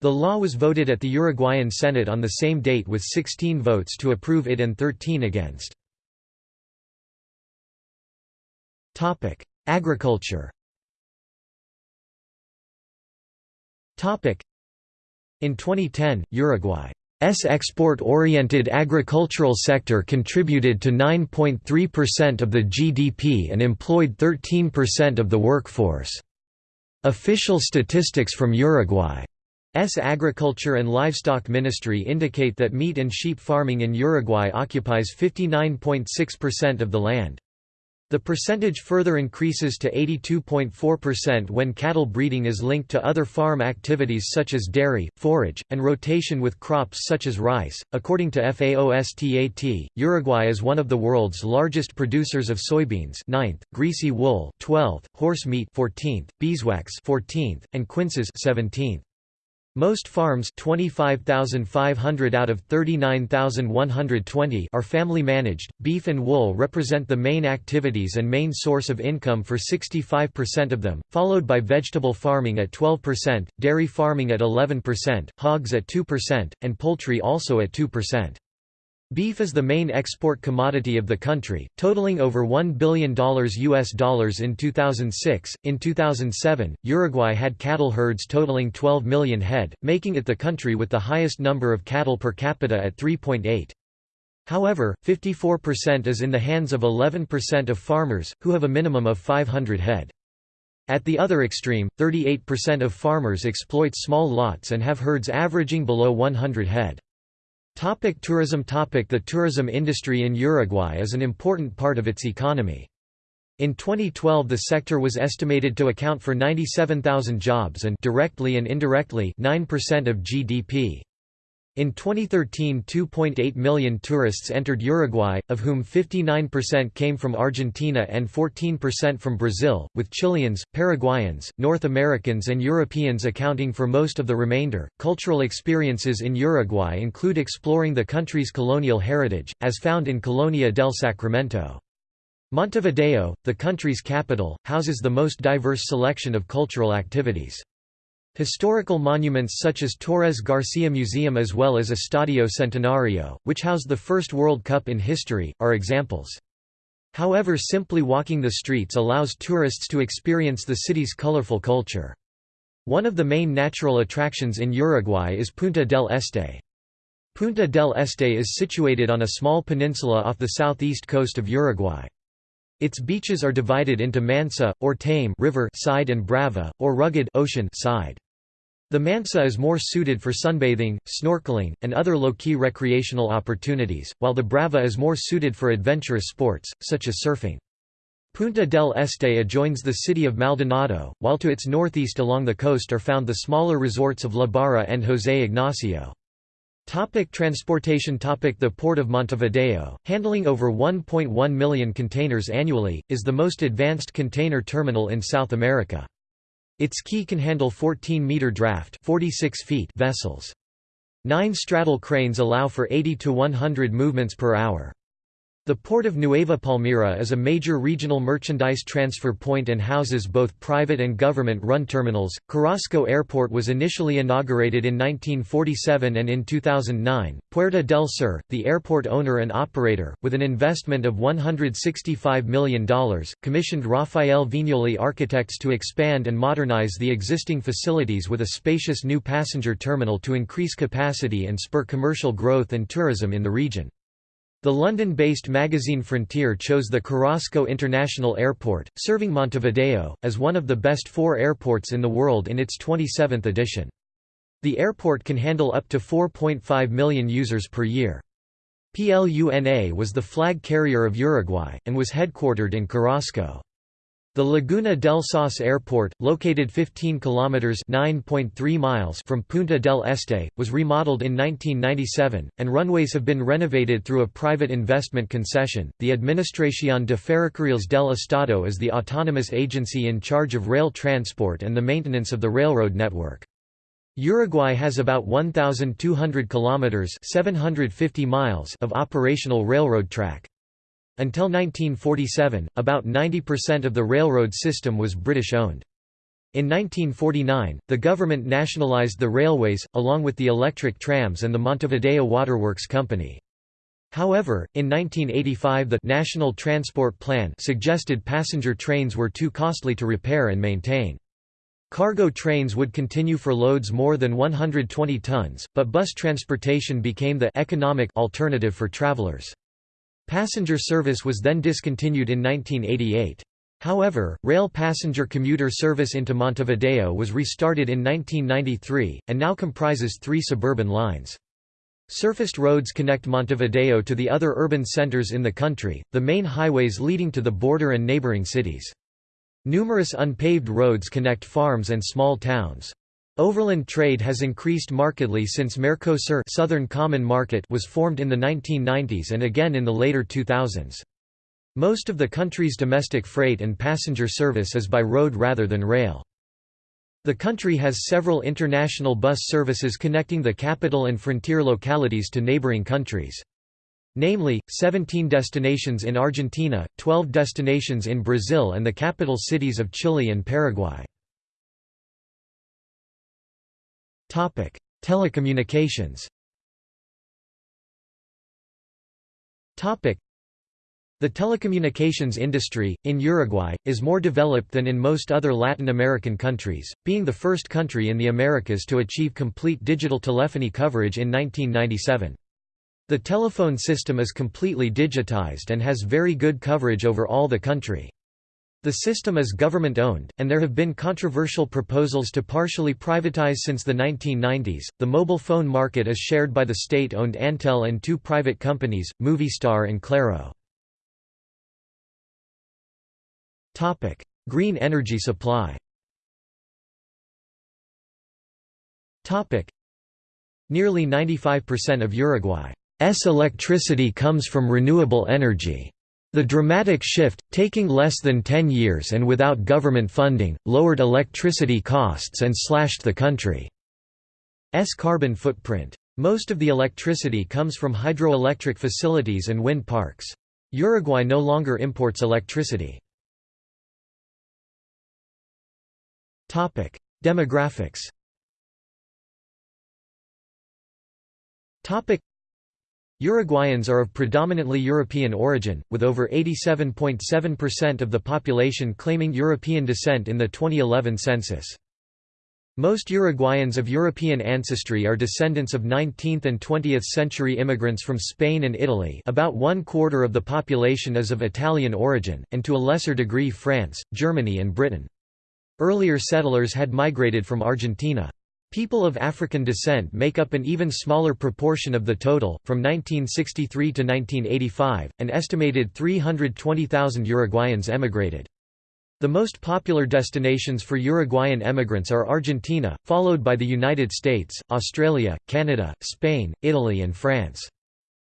The law was voted at the Uruguayan Senate on the same date with 16 votes to approve it and 13 against. Topic: Agriculture. Topic: In 2010, Uruguay's export-oriented agricultural sector contributed to 9.3% of the GDP and employed 13% of the workforce. Official statistics from Uruguay's Agriculture and Livestock Ministry indicate that meat and sheep farming in Uruguay occupies 59.6% of the land. The percentage further increases to 82.4% when cattle breeding is linked to other farm activities such as dairy, forage, and rotation with crops such as rice. According to FAOSTAT, Uruguay is one of the world's largest producers of soybeans, 9th, greasy wool, 12th, horse meat, 14th, beeswax, 14th, and quinces, 17th. Most farms 25,500 out of 39,120 are family managed. Beef and wool represent the main activities and main source of income for 65% of them, followed by vegetable farming at 12%, dairy farming at 11%, hogs at 2%, and poultry also at 2%. Beef is the main export commodity of the country, totaling over $1 billion US dollars in 2006. In 2007, Uruguay had cattle herds totaling 12 million head, making it the country with the highest number of cattle per capita at 3.8. However, 54% is in the hands of 11% of farmers, who have a minimum of 500 head. At the other extreme, 38% of farmers exploit small lots and have herds averaging below 100 head. Topic tourism Topic The tourism industry in Uruguay is an important part of its economy. In 2012 the sector was estimated to account for 97,000 jobs and directly and indirectly 9% of GDP. In 2013 2.8 million tourists entered Uruguay, of whom 59% came from Argentina and 14% from Brazil, with Chileans, Paraguayans, North Americans and Europeans accounting for most of the remainder. Cultural experiences in Uruguay include exploring the country's colonial heritage, as found in Colonia del Sacramento. Montevideo, the country's capital, houses the most diverse selection of cultural activities. Historical monuments such as Torres Garcia Museum as well as Estadio Centenario, which housed the first World Cup in history, are examples. However simply walking the streets allows tourists to experience the city's colorful culture. One of the main natural attractions in Uruguay is Punta del Este. Punta del Este is situated on a small peninsula off the southeast coast of Uruguay. Its beaches are divided into Mansa, or tame river side and Brava, or rugged ocean side. The Mansa is more suited for sunbathing, snorkeling, and other low-key recreational opportunities, while the Brava is more suited for adventurous sports, such as surfing. Punta del Este adjoins the city of Maldonado, while to its northeast along the coast are found the smaller resorts of La Barra and José Ignacio. Topic transportation topic The Port of Montevideo, handling over 1.1 million containers annually, is the most advanced container terminal in South America. Its quay can handle 14-meter draft 46 feet vessels. Nine straddle cranes allow for 80 to 100 movements per hour. The port of Nueva Palmira is a major regional merchandise transfer point and houses both private and government-run terminals. Carrasco Airport was initially inaugurated in 1947 and in 2009. Puerta del Sur, the airport owner and operator, with an investment of $165 million, commissioned Rafael Viñoly architects to expand and modernize the existing facilities with a spacious new passenger terminal to increase capacity and spur commercial growth and tourism in the region. The London-based magazine Frontier chose the Carrasco International Airport, serving Montevideo, as one of the best four airports in the world in its 27th edition. The airport can handle up to 4.5 million users per year. PLUNA was the flag carrier of Uruguay, and was headquartered in Carrasco. The Laguna del Sauce Airport, located 15 kilometers (9.3 miles) from Punta del Este, was remodeled in 1997, and runways have been renovated through a private investment concession. The Administración de Ferrocarriles del Estado is the autonomous agency in charge of rail transport and the maintenance of the railroad network. Uruguay has about 1,200 kilometers (750 miles) of operational railroad track. Until 1947, about 90% of the railroad system was British-owned. In 1949, the government nationalized the railways, along with the electric trams and the Montevideo Waterworks Company. However, in 1985 the National Transport Plan suggested passenger trains were too costly to repair and maintain. Cargo trains would continue for loads more than 120 tons, but bus transportation became the economic alternative for travelers. Passenger service was then discontinued in 1988. However, rail passenger commuter service into Montevideo was restarted in 1993, and now comprises three suburban lines. Surfaced roads connect Montevideo to the other urban centers in the country, the main highways leading to the border and neighboring cities. Numerous unpaved roads connect farms and small towns. Overland trade has increased markedly since Mercosur Southern Common Market was formed in the 1990s and again in the later 2000s. Most of the country's domestic freight and passenger service is by road rather than rail. The country has several international bus services connecting the capital and frontier localities to neighboring countries. Namely, 17 destinations in Argentina, 12 destinations in Brazil and the capital cities of Chile and Paraguay. Topic: Telecommunications. Topic: The telecommunications industry, in Uruguay, is more developed than in most other Latin American countries, being the first country in the Americas to achieve complete digital telephony coverage in 1997. The telephone system is completely digitized and has very good coverage over all the country. The system is government-owned, and there have been controversial proposals to partially privatize since the 1990s. The mobile phone market is shared by the state-owned Antel and two private companies, Movistar and Claro. Topic: Green energy supply. Topic: Nearly 95% of Uruguay's electricity comes from renewable energy. The dramatic shift, taking less than 10 years and without government funding, lowered electricity costs and slashed the country's carbon footprint. Most of the electricity comes from hydroelectric facilities and wind parks. Uruguay no longer imports electricity. Demographics Uruguayans are of predominantly European origin, with over 87.7% of the population claiming European descent in the 2011 census. Most Uruguayans of European ancestry are descendants of 19th and 20th century immigrants from Spain and Italy about one quarter of the population is of Italian origin, and to a lesser degree France, Germany and Britain. Earlier settlers had migrated from Argentina. People of African descent make up an even smaller proportion of the total. From 1963 to 1985, an estimated 320,000 Uruguayans emigrated. The most popular destinations for Uruguayan emigrants are Argentina, followed by the United States, Australia, Canada, Spain, Italy and France.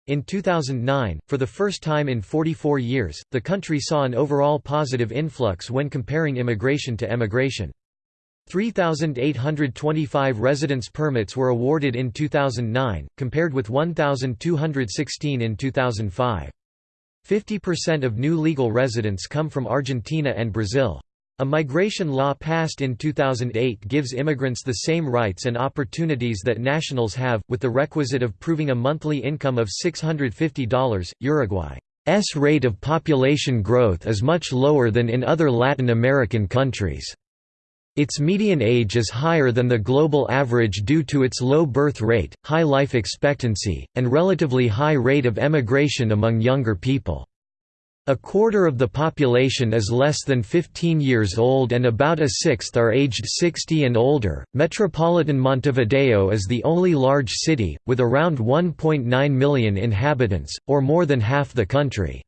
In 2009, for the first time in 44 years, the country saw an overall positive influx when comparing immigration to emigration. 3,825 residence permits were awarded in 2009, compared with 1,216 in 2005. 50% of new legal residents come from Argentina and Brazil. A migration law passed in 2008 gives immigrants the same rights and opportunities that nationals have, with the requisite of proving a monthly income of $650. Uruguay's rate of population growth is much lower than in other Latin American countries. Its median age is higher than the global average due to its low birth rate, high life expectancy, and relatively high rate of emigration among younger people. A quarter of the population is less than 15 years old and about a sixth are aged 60 and older. Metropolitan Montevideo is the only large city, with around 1.9 million inhabitants, or more than half the country's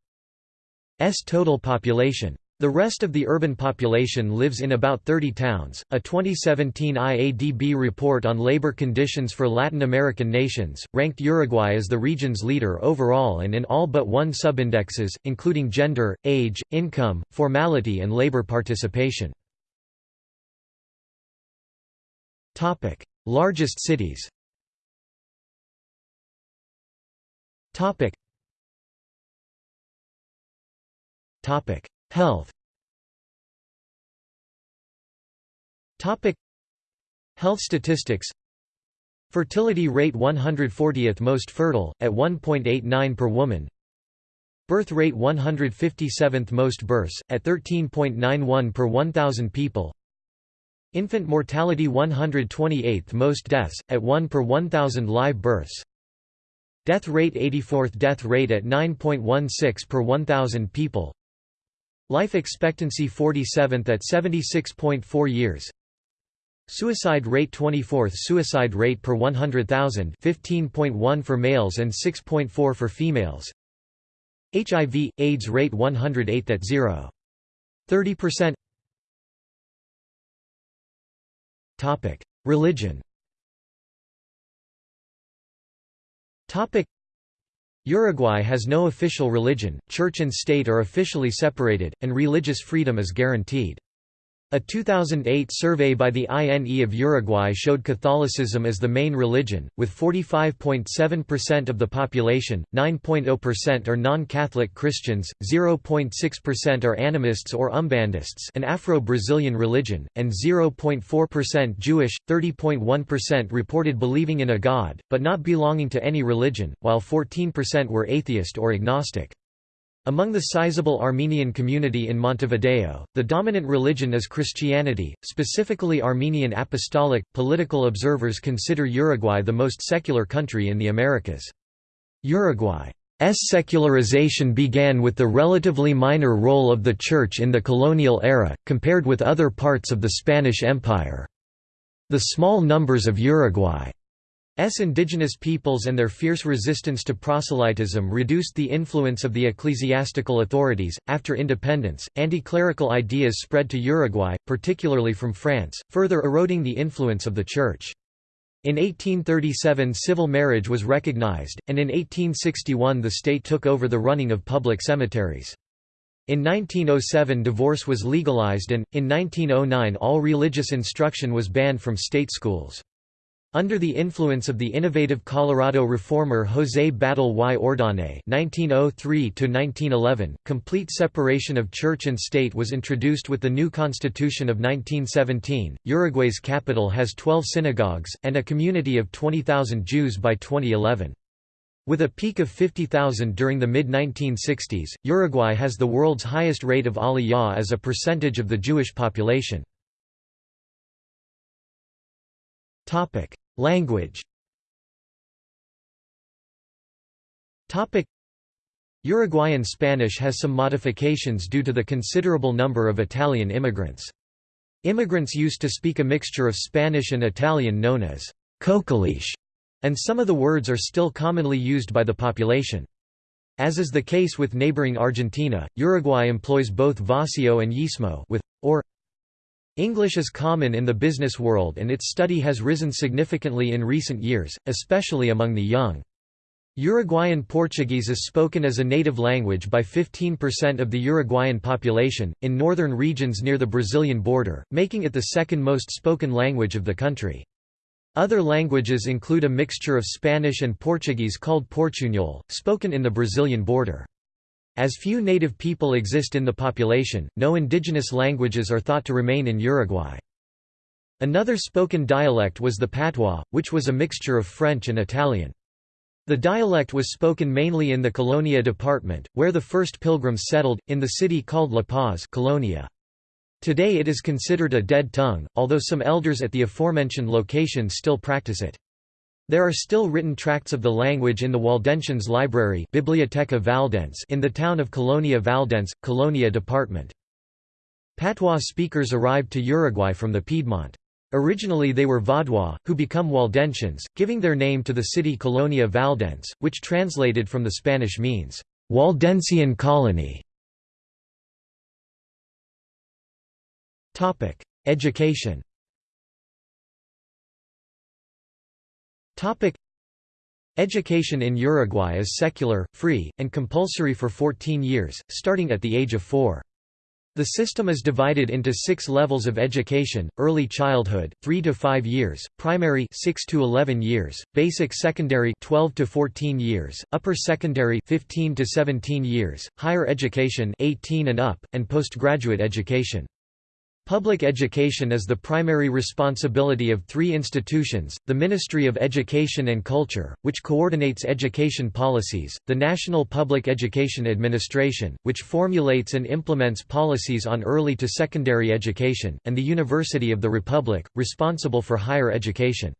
total population. The rest of the urban population lives in about 30 towns. A 2017 IADB report on labor conditions for Latin American nations ranked Uruguay as the region's leader overall and in all but one subindexes, including gender, age, income, formality, and labor participation. Topic: Largest cities. Topic. Topic: Health. Topic. Health statistics. Fertility rate 140th most fertile, at 1.89 per woman. Birth rate 157th most births, at 13.91 per 1,000 people. Infant mortality 128th most deaths, at 1 per 1,000 live births. Death rate 84th death rate at 9.16 per 1,000 people Life expectancy 47th at 76.4 years Suicide rate 24th Suicide rate per 100,000 15.1 for males and 6.4 for females HIV, AIDS rate 108th at 0. 30% Topic. Religion Uruguay has no official religion, church and state are officially separated, and religious freedom is guaranteed. A 2008 survey by the INE of Uruguay showed Catholicism as the main religion, with 45.7% of the population, 9.0% are non-Catholic Christians, 0.6% are animists or umbandists an Afro-Brazilian religion, and 0.4% Jewish, 30.1% reported believing in a god, but not belonging to any religion, while 14% were atheist or agnostic. Among the sizable Armenian community in Montevideo, the dominant religion is Christianity, specifically Armenian Apostolic. Political observers consider Uruguay the most secular country in the Americas. Uruguay's secularization began with the relatively minor role of the Church in the colonial era, compared with other parts of the Spanish Empire. The small numbers of Uruguay indigenous peoples and their fierce resistance to proselytism reduced the influence of the ecclesiastical authorities. After independence, anti-clerical ideas spread to Uruguay, particularly from France, further eroding the influence of the Church. In 1837 civil marriage was recognized, and in 1861 the state took over the running of public cemeteries. In 1907 divorce was legalized and, in 1909 all religious instruction was banned from state schools. Under the influence of the innovative Colorado reformer José Batlle y Ordóñez (1903–1911), complete separation of church and state was introduced with the new constitution of 1917. Uruguay's capital has 12 synagogues and a community of 20,000 Jews by 2011. With a peak of 50,000 during the mid-1960s, Uruguay has the world's highest rate of aliyah as a percentage of the Jewish population. Language Uruguayan Spanish has some modifications due to the considerable number of Italian immigrants. Immigrants used to speak a mixture of Spanish and Italian known as «cocoliche», and some of the words are still commonly used by the population. As is the case with neighboring Argentina, Uruguay employs both voseo and yeísmo with, or English is common in the business world and its study has risen significantly in recent years, especially among the young. Uruguayan Portuguese is spoken as a native language by 15% of the Uruguayan population, in northern regions near the Brazilian border, making it the second most spoken language of the country. Other languages include a mixture of Spanish and Portuguese called Portuñol, spoken in the Brazilian border. As few native people exist in the population, no indigenous languages are thought to remain in Uruguay. Another spoken dialect was the patois, which was a mixture of French and Italian. The dialect was spoken mainly in the Colonia department, where the first pilgrims settled, in the city called La Paz Colonia. Today it is considered a dead tongue, although some elders at the aforementioned locations still practice it. There are still written tracts of the language in the Waldensians Library Biblioteca Valdense in the town of Colonia Valdense, Colonia department. Patois speakers arrived to Uruguay from the Piedmont. Originally they were Vaudois, who become Waldensians, giving their name to the city Colonia Valdense, which translated from the Spanish means, "'Waldensian colony". Education Education in Uruguay is secular, free, and compulsory for 14 years, starting at the age of 4. The system is divided into six levels of education, early childhood, 3 to 5 years, primary 6 to 11 years, basic secondary 12 to 14 years, upper secondary 15 to 17 years, higher education 18 and up, and postgraduate education. Public education is the primary responsibility of three institutions, the Ministry of Education and Culture, which coordinates education policies, the National Public Education Administration, which formulates and implements policies on early to secondary education, and the University of the Republic, responsible for higher education.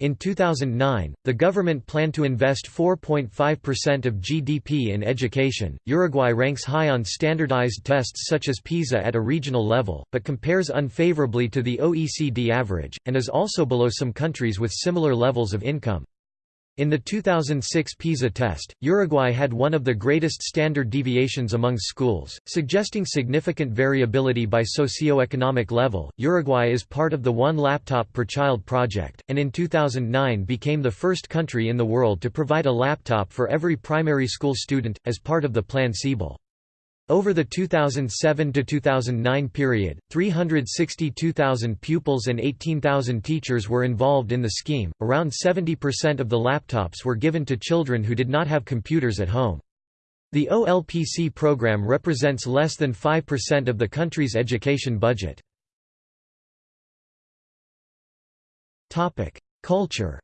In 2009, the government planned to invest 4.5% of GDP in education. Uruguay ranks high on standardized tests such as PISA at a regional level, but compares unfavorably to the OECD average, and is also below some countries with similar levels of income. In the 2006 PISA test, Uruguay had one of the greatest standard deviations among schools, suggesting significant variability by socio-economic level. Uruguay is part of the One Laptop per Child project, and in 2009 became the first country in the world to provide a laptop for every primary school student, as part of the Plan Ceibal. Over the 2007–2009 period, 362,000 pupils and 18,000 teachers were involved in the scheme. Around 70% of the laptops were given to children who did not have computers at home. The OLPC program represents less than 5% of the country's education budget. Culture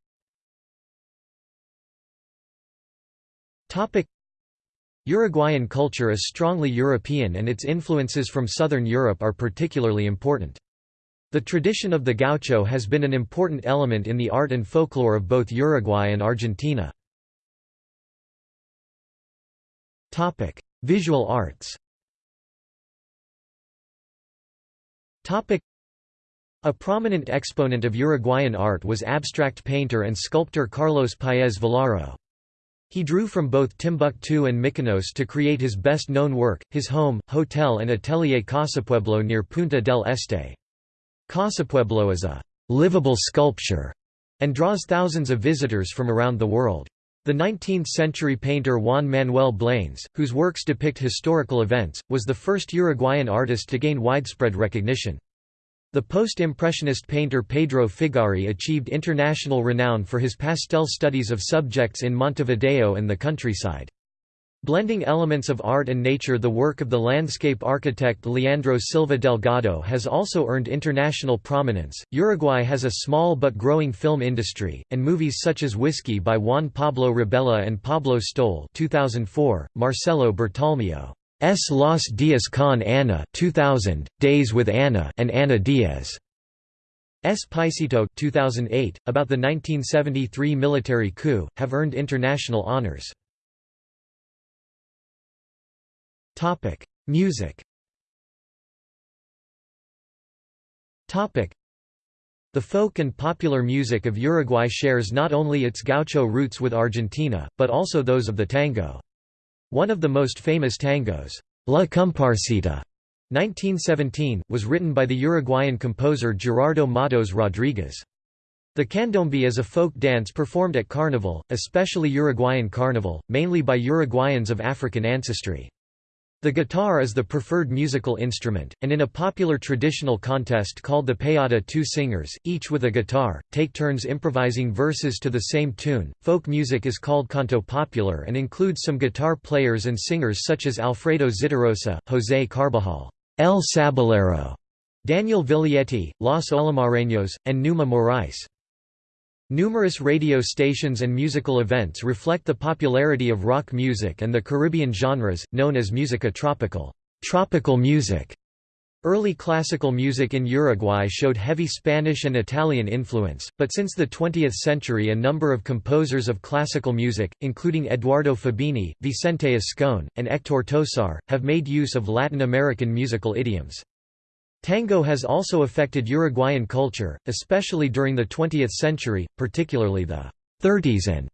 Uruguayan culture is strongly European and its influences from southern Europe are particularly important. The tradition of the gaucho has been an important element in the art and folklore of both Uruguay and Argentina. Visual arts a prominent exponent of Uruguayan art was abstract painter and sculptor Carlos Paez Vilaro. He drew from both Timbuktu and Mykonos to create his best-known work, his home, hotel and atelier Casapueblo near Punta del Este. Casapueblo is a «livable sculpture» and draws thousands of visitors from around the world. The 19th-century painter Juan Manuel Blanes, whose works depict historical events, was the first Uruguayan artist to gain widespread recognition. The post-impressionist painter Pedro Figari achieved international renown for his pastel studies of subjects in Montevideo and the countryside. Blending elements of art and nature the work of the landscape architect Leandro Silva Delgado has also earned international prominence. Uruguay has a small but growing film industry, and movies such as Whiskey by Juan Pablo Rebella and Pablo Stoll 2004, Marcelo Bertalmío. S. Los Días con Ana 2000, Days with Ana and Ana Diaz. S. Paisito 2008, about the 1973 military coup, have earned international honors. Music the folk and popular music of Uruguay shares not only its gaucho roots with Argentina, but also those of the tango. One of the most famous tangos, La Cumparsita, 1917, was written by the Uruguayan composer Gerardo Matos Rodriguez. The candombe is a folk dance performed at carnival, especially Uruguayan carnival, mainly by Uruguayans of African ancestry. The guitar is the preferred musical instrument, and in a popular traditional contest called the Payada two singers, each with a guitar, take turns improvising verses to the same tune. Folk music is called canto popular and includes some guitar players and singers such as Alfredo Zitarosa, José Carbajal, El Sabalero, Daniel Viglietti, Los Olimareños, and Numa Moraes. Numerous radio stations and musical events reflect the popularity of rock music and the Caribbean genres, known as musica tropical, tropical music. Early classical music in Uruguay showed heavy Spanish and Italian influence, but since the 20th century a number of composers of classical music, including Eduardo Fabini, Vicente Ascone, and Héctor Tosar, have made use of Latin American musical idioms. Tango has also affected Uruguayan culture, especially during the 20th century, particularly the 30s and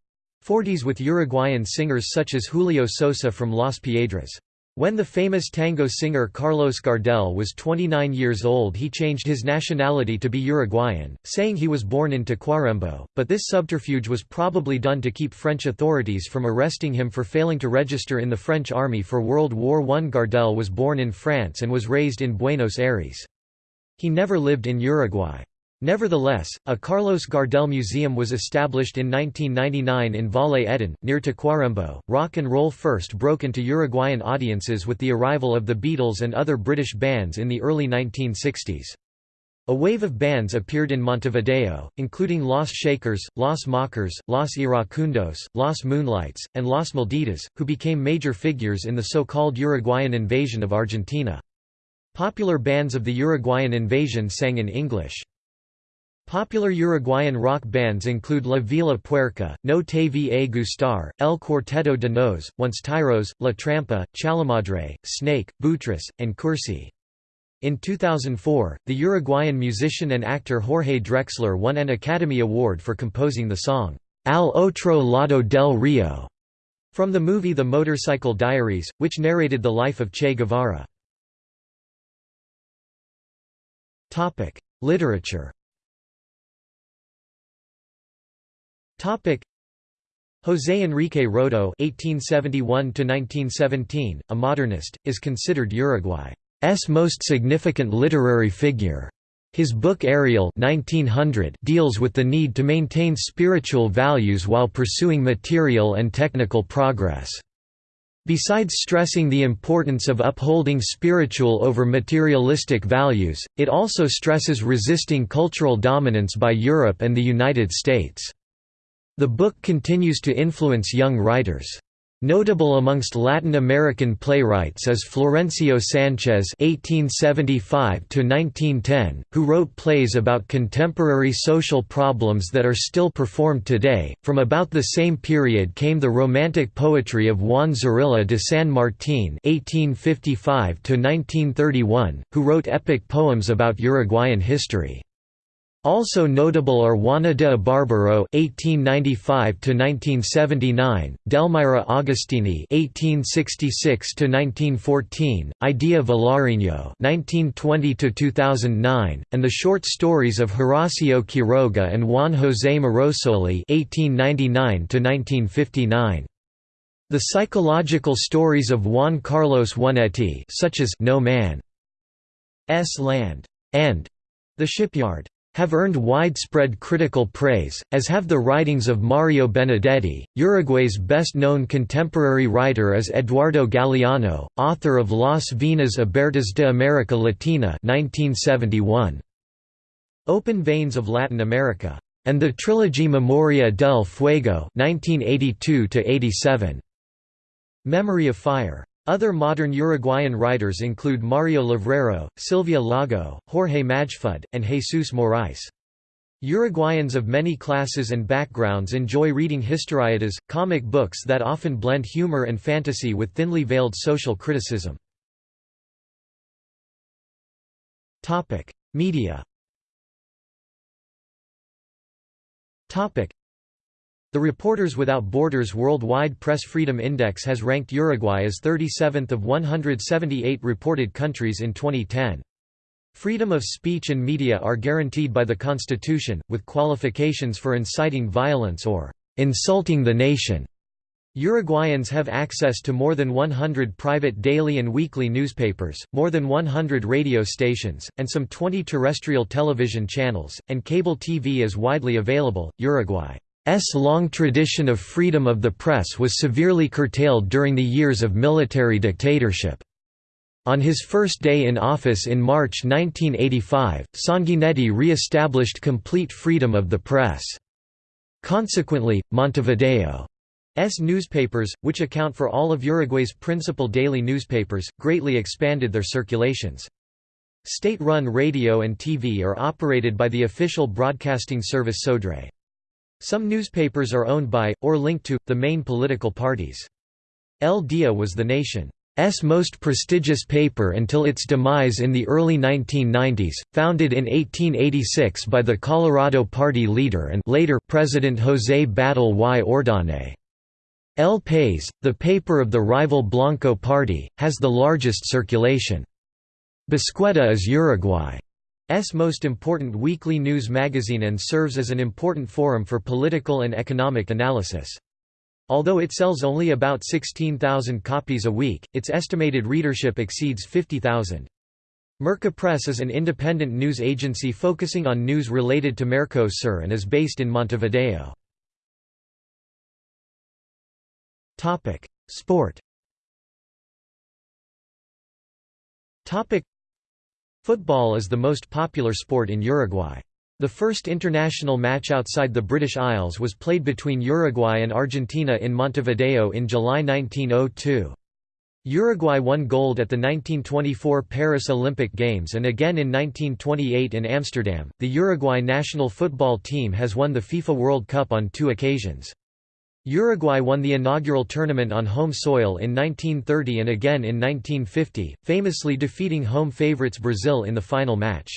40s with Uruguayan singers such as Julio Sosa from Las Piedras. When the famous tango singer Carlos Gardel was 29 years old he changed his nationality to be Uruguayan, saying he was born in Tacuarembó, but this subterfuge was probably done to keep French authorities from arresting him for failing to register in the French army for World War I. Gardel was born in France and was raised in Buenos Aires. He never lived in Uruguay. Nevertheless, a Carlos Gardel Museum was established in 1999 in Valle Edén, near Tacuarembó. Rock and roll first broke into Uruguayan audiences with the arrival of the Beatles and other British bands in the early 1960s. A wave of bands appeared in Montevideo, including Los Shakers, Los Mockers, Los Iracundos, Los Moonlights, and Los Malditos, who became major figures in the so-called Uruguayan invasion of Argentina. Popular bands of the Uruguayan invasion sang in English. Popular Uruguayan rock bands include La Vela Puerca, No Te Va Gustar, El Cuarteto de Nos, Once Tiros, La Trampa, Chalamadre, Snake, Buitres, and Cursi. In 2004, the Uruguayan musician and actor Jorge Drexler won an Academy Award for composing the song, Al Otro Lado del Rio, from the movie The Motorcycle Diaries, which narrated the life of Che Guevara. Literature José Enrique Rodo (1871–1917), a modernist, is considered Uruguay's most significant literary figure. His book Ariel 1900 deals with the need to maintain spiritual values while pursuing material and technical progress. Besides stressing the importance of upholding spiritual over materialistic values, it also stresses resisting cultural dominance by Europe and the United States. The book continues to influence young writers. Notable amongst Latin American playwrights is Florencio Sanchez (1875–1910), who wrote plays about contemporary social problems that are still performed today. From about the same period came the Romantic poetry of Juan Zorrilla de San Martín (1855–1931), who wrote epic poems about Uruguayan history. Also notable are Juana de Ibarbourou (1895–1979), Delmira Agustini (1866–1914), Idea Vilariño (1920–2009), and the short stories of Horacio Quiroga and Juan José Morosoli (1899–1959). The psychological stories of Juan Carlos Onetti, such as No Man's Land and The Shipyard have earned widespread critical praise, as have the writings of Mario Benedetti. Uruguay's best known contemporary writer is Eduardo Galeano, author of Las Venas Abiertas de América Latina 1971. Open Veins of Latin America, and the trilogy Memoria del Fuego 1982 -87. Memory of Fire. Other modern Uruguayan writers include Mario Levrero, Silvia Lago, Jorge Majfud, and Jesus Moraes. Uruguayans of many classes and backgrounds enjoy reading historietas, comic books that often blend humor and fantasy with thinly veiled social criticism. Media the Reporters Without Borders Worldwide Press Freedom Index has ranked Uruguay as 37th of 178 reported countries in 2010. Freedom of speech and media are guaranteed by the Constitution, with qualifications for inciting violence or insulting the nation. Uruguayans have access to more than 100 private daily and weekly newspapers, more than 100 radio stations, and some 20 terrestrial television channels, and cable TV is widely available. Uruguay long tradition of freedom of the press was severely curtailed during the years of military dictatorship. On his first day in office in March 1985, Sanguinetti re-established complete freedom of the press. Consequently, Montevideo's newspapers, which account for all of Uruguay's principal daily newspapers, greatly expanded their circulations. State-run radio and TV are operated by the official broadcasting service Sodre. Some newspapers are owned by, or linked to, the main political parties. El Dia was the nation's most prestigious paper until its demise in the early 1990s, founded in 1886 by the Colorado Party leader and later President José Batlle y Ordóñez. El País, the paper of the rival Blanco Party, has the largest circulation. Bicicleta is Uruguay. S most important weekly news magazine and serves as an important forum for political and economic analysis. Although it sells only about 16,000 copies a week, its estimated readership exceeds 50,000. MercoPress is an independent news agency focusing on news related to Mercosur and is based in Montevideo. Sport Football is the most popular sport in Uruguay. The first international match outside the British Isles was played between Uruguay and Argentina in Montevideo in July 1902. Uruguay won gold at the 1924 Paris Olympic Games and again in 1928 in Amsterdam. The Uruguay national football team has won the FIFA World Cup on two occasions. Uruguay won the inaugural tournament on home soil in 1930 and again in 1950, famously defeating home favorites Brazil in the final match.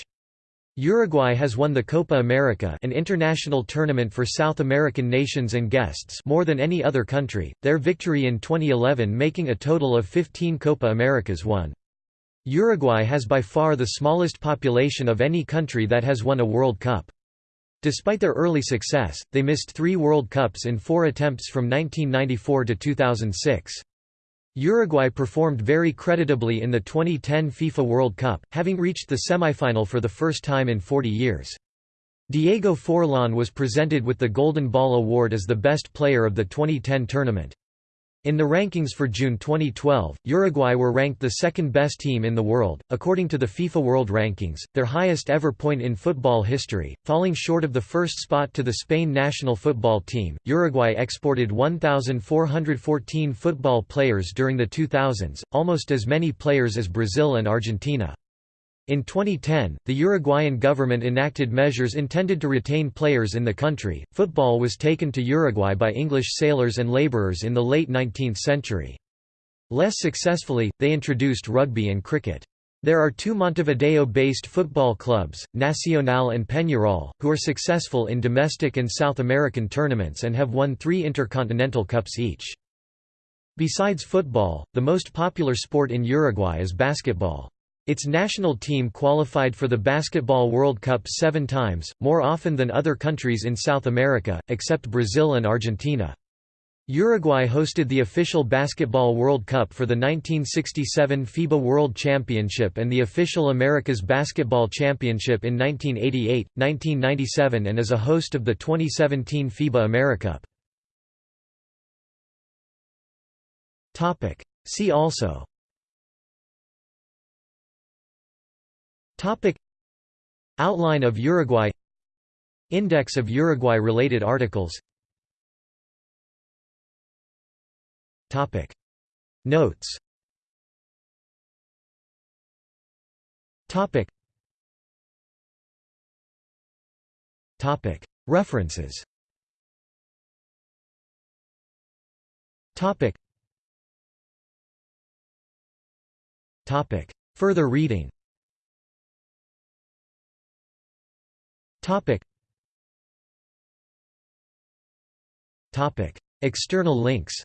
Uruguay has won the Copa America an international tournament for South American nations and guests more than any other country, their victory in 2011 making a total of 15 Copa Americas won. Uruguay has by far the smallest population of any country that has won a World Cup. Despite their early success, they missed three World Cups in four attempts from 1994 to 2006. Uruguay performed very creditably in the 2010 FIFA World Cup, having reached the semifinal for the first time in 40 years. Diego Forlán was presented with the Golden Ball Award as the best player of the 2010 tournament. In the rankings for June 2012, Uruguay were ranked the second best team in the world, according to the FIFA World Rankings, their highest ever point in football history, falling short of the first spot to the Spain national football team. Uruguay exported 1,414 football players during the 2000s, almost as many players as Brazil and Argentina. In 2010, the Uruguayan government enacted measures intended to retain players in the country. Football was taken to Uruguay by English sailors and laborers in the late 19th century. Less successfully, they introduced rugby and cricket. There are two Montevideo-based football clubs, Nacional and Peñarol, who are successful in domestic and South American tournaments and have won three Intercontinental Cups each. Besides football, the most popular sport in Uruguay is basketball. Its national team qualified for the Basketball World Cup seven times, more often than other countries in South America, except Brazil and Argentina. Uruguay hosted the official Basketball World Cup for the 1967 FIBA World Championship and the official Americas Basketball Championship in 1988, 1997 and is a host of the 2017 FIBA AmeriCup. See also Topic. Outline of Uruguay. Index of Uruguay-related articles. Topic. Notes. Topic. References. Further reading External links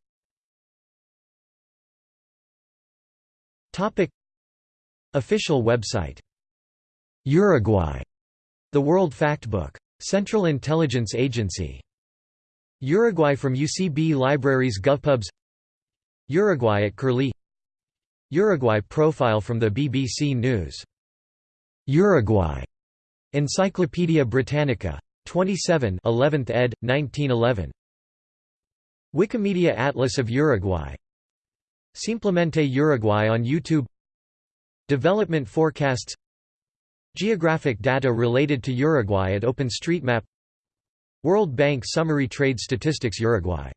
Topic. Official website Uruguay The World Factbook. Central Intelligence Agency. Uruguay from UCB Libraries GovPubs Uruguay at Curlie Uruguay profile from the BBC News. Uruguay. Encyclopædia Britannica. 27 11th ed. 1911. Wikimedia Atlas of Uruguay Simplemente Uruguay on YouTube Development forecasts Geographic data related to Uruguay at OpenStreetMap World Bank Summary Trade Statistics Uruguay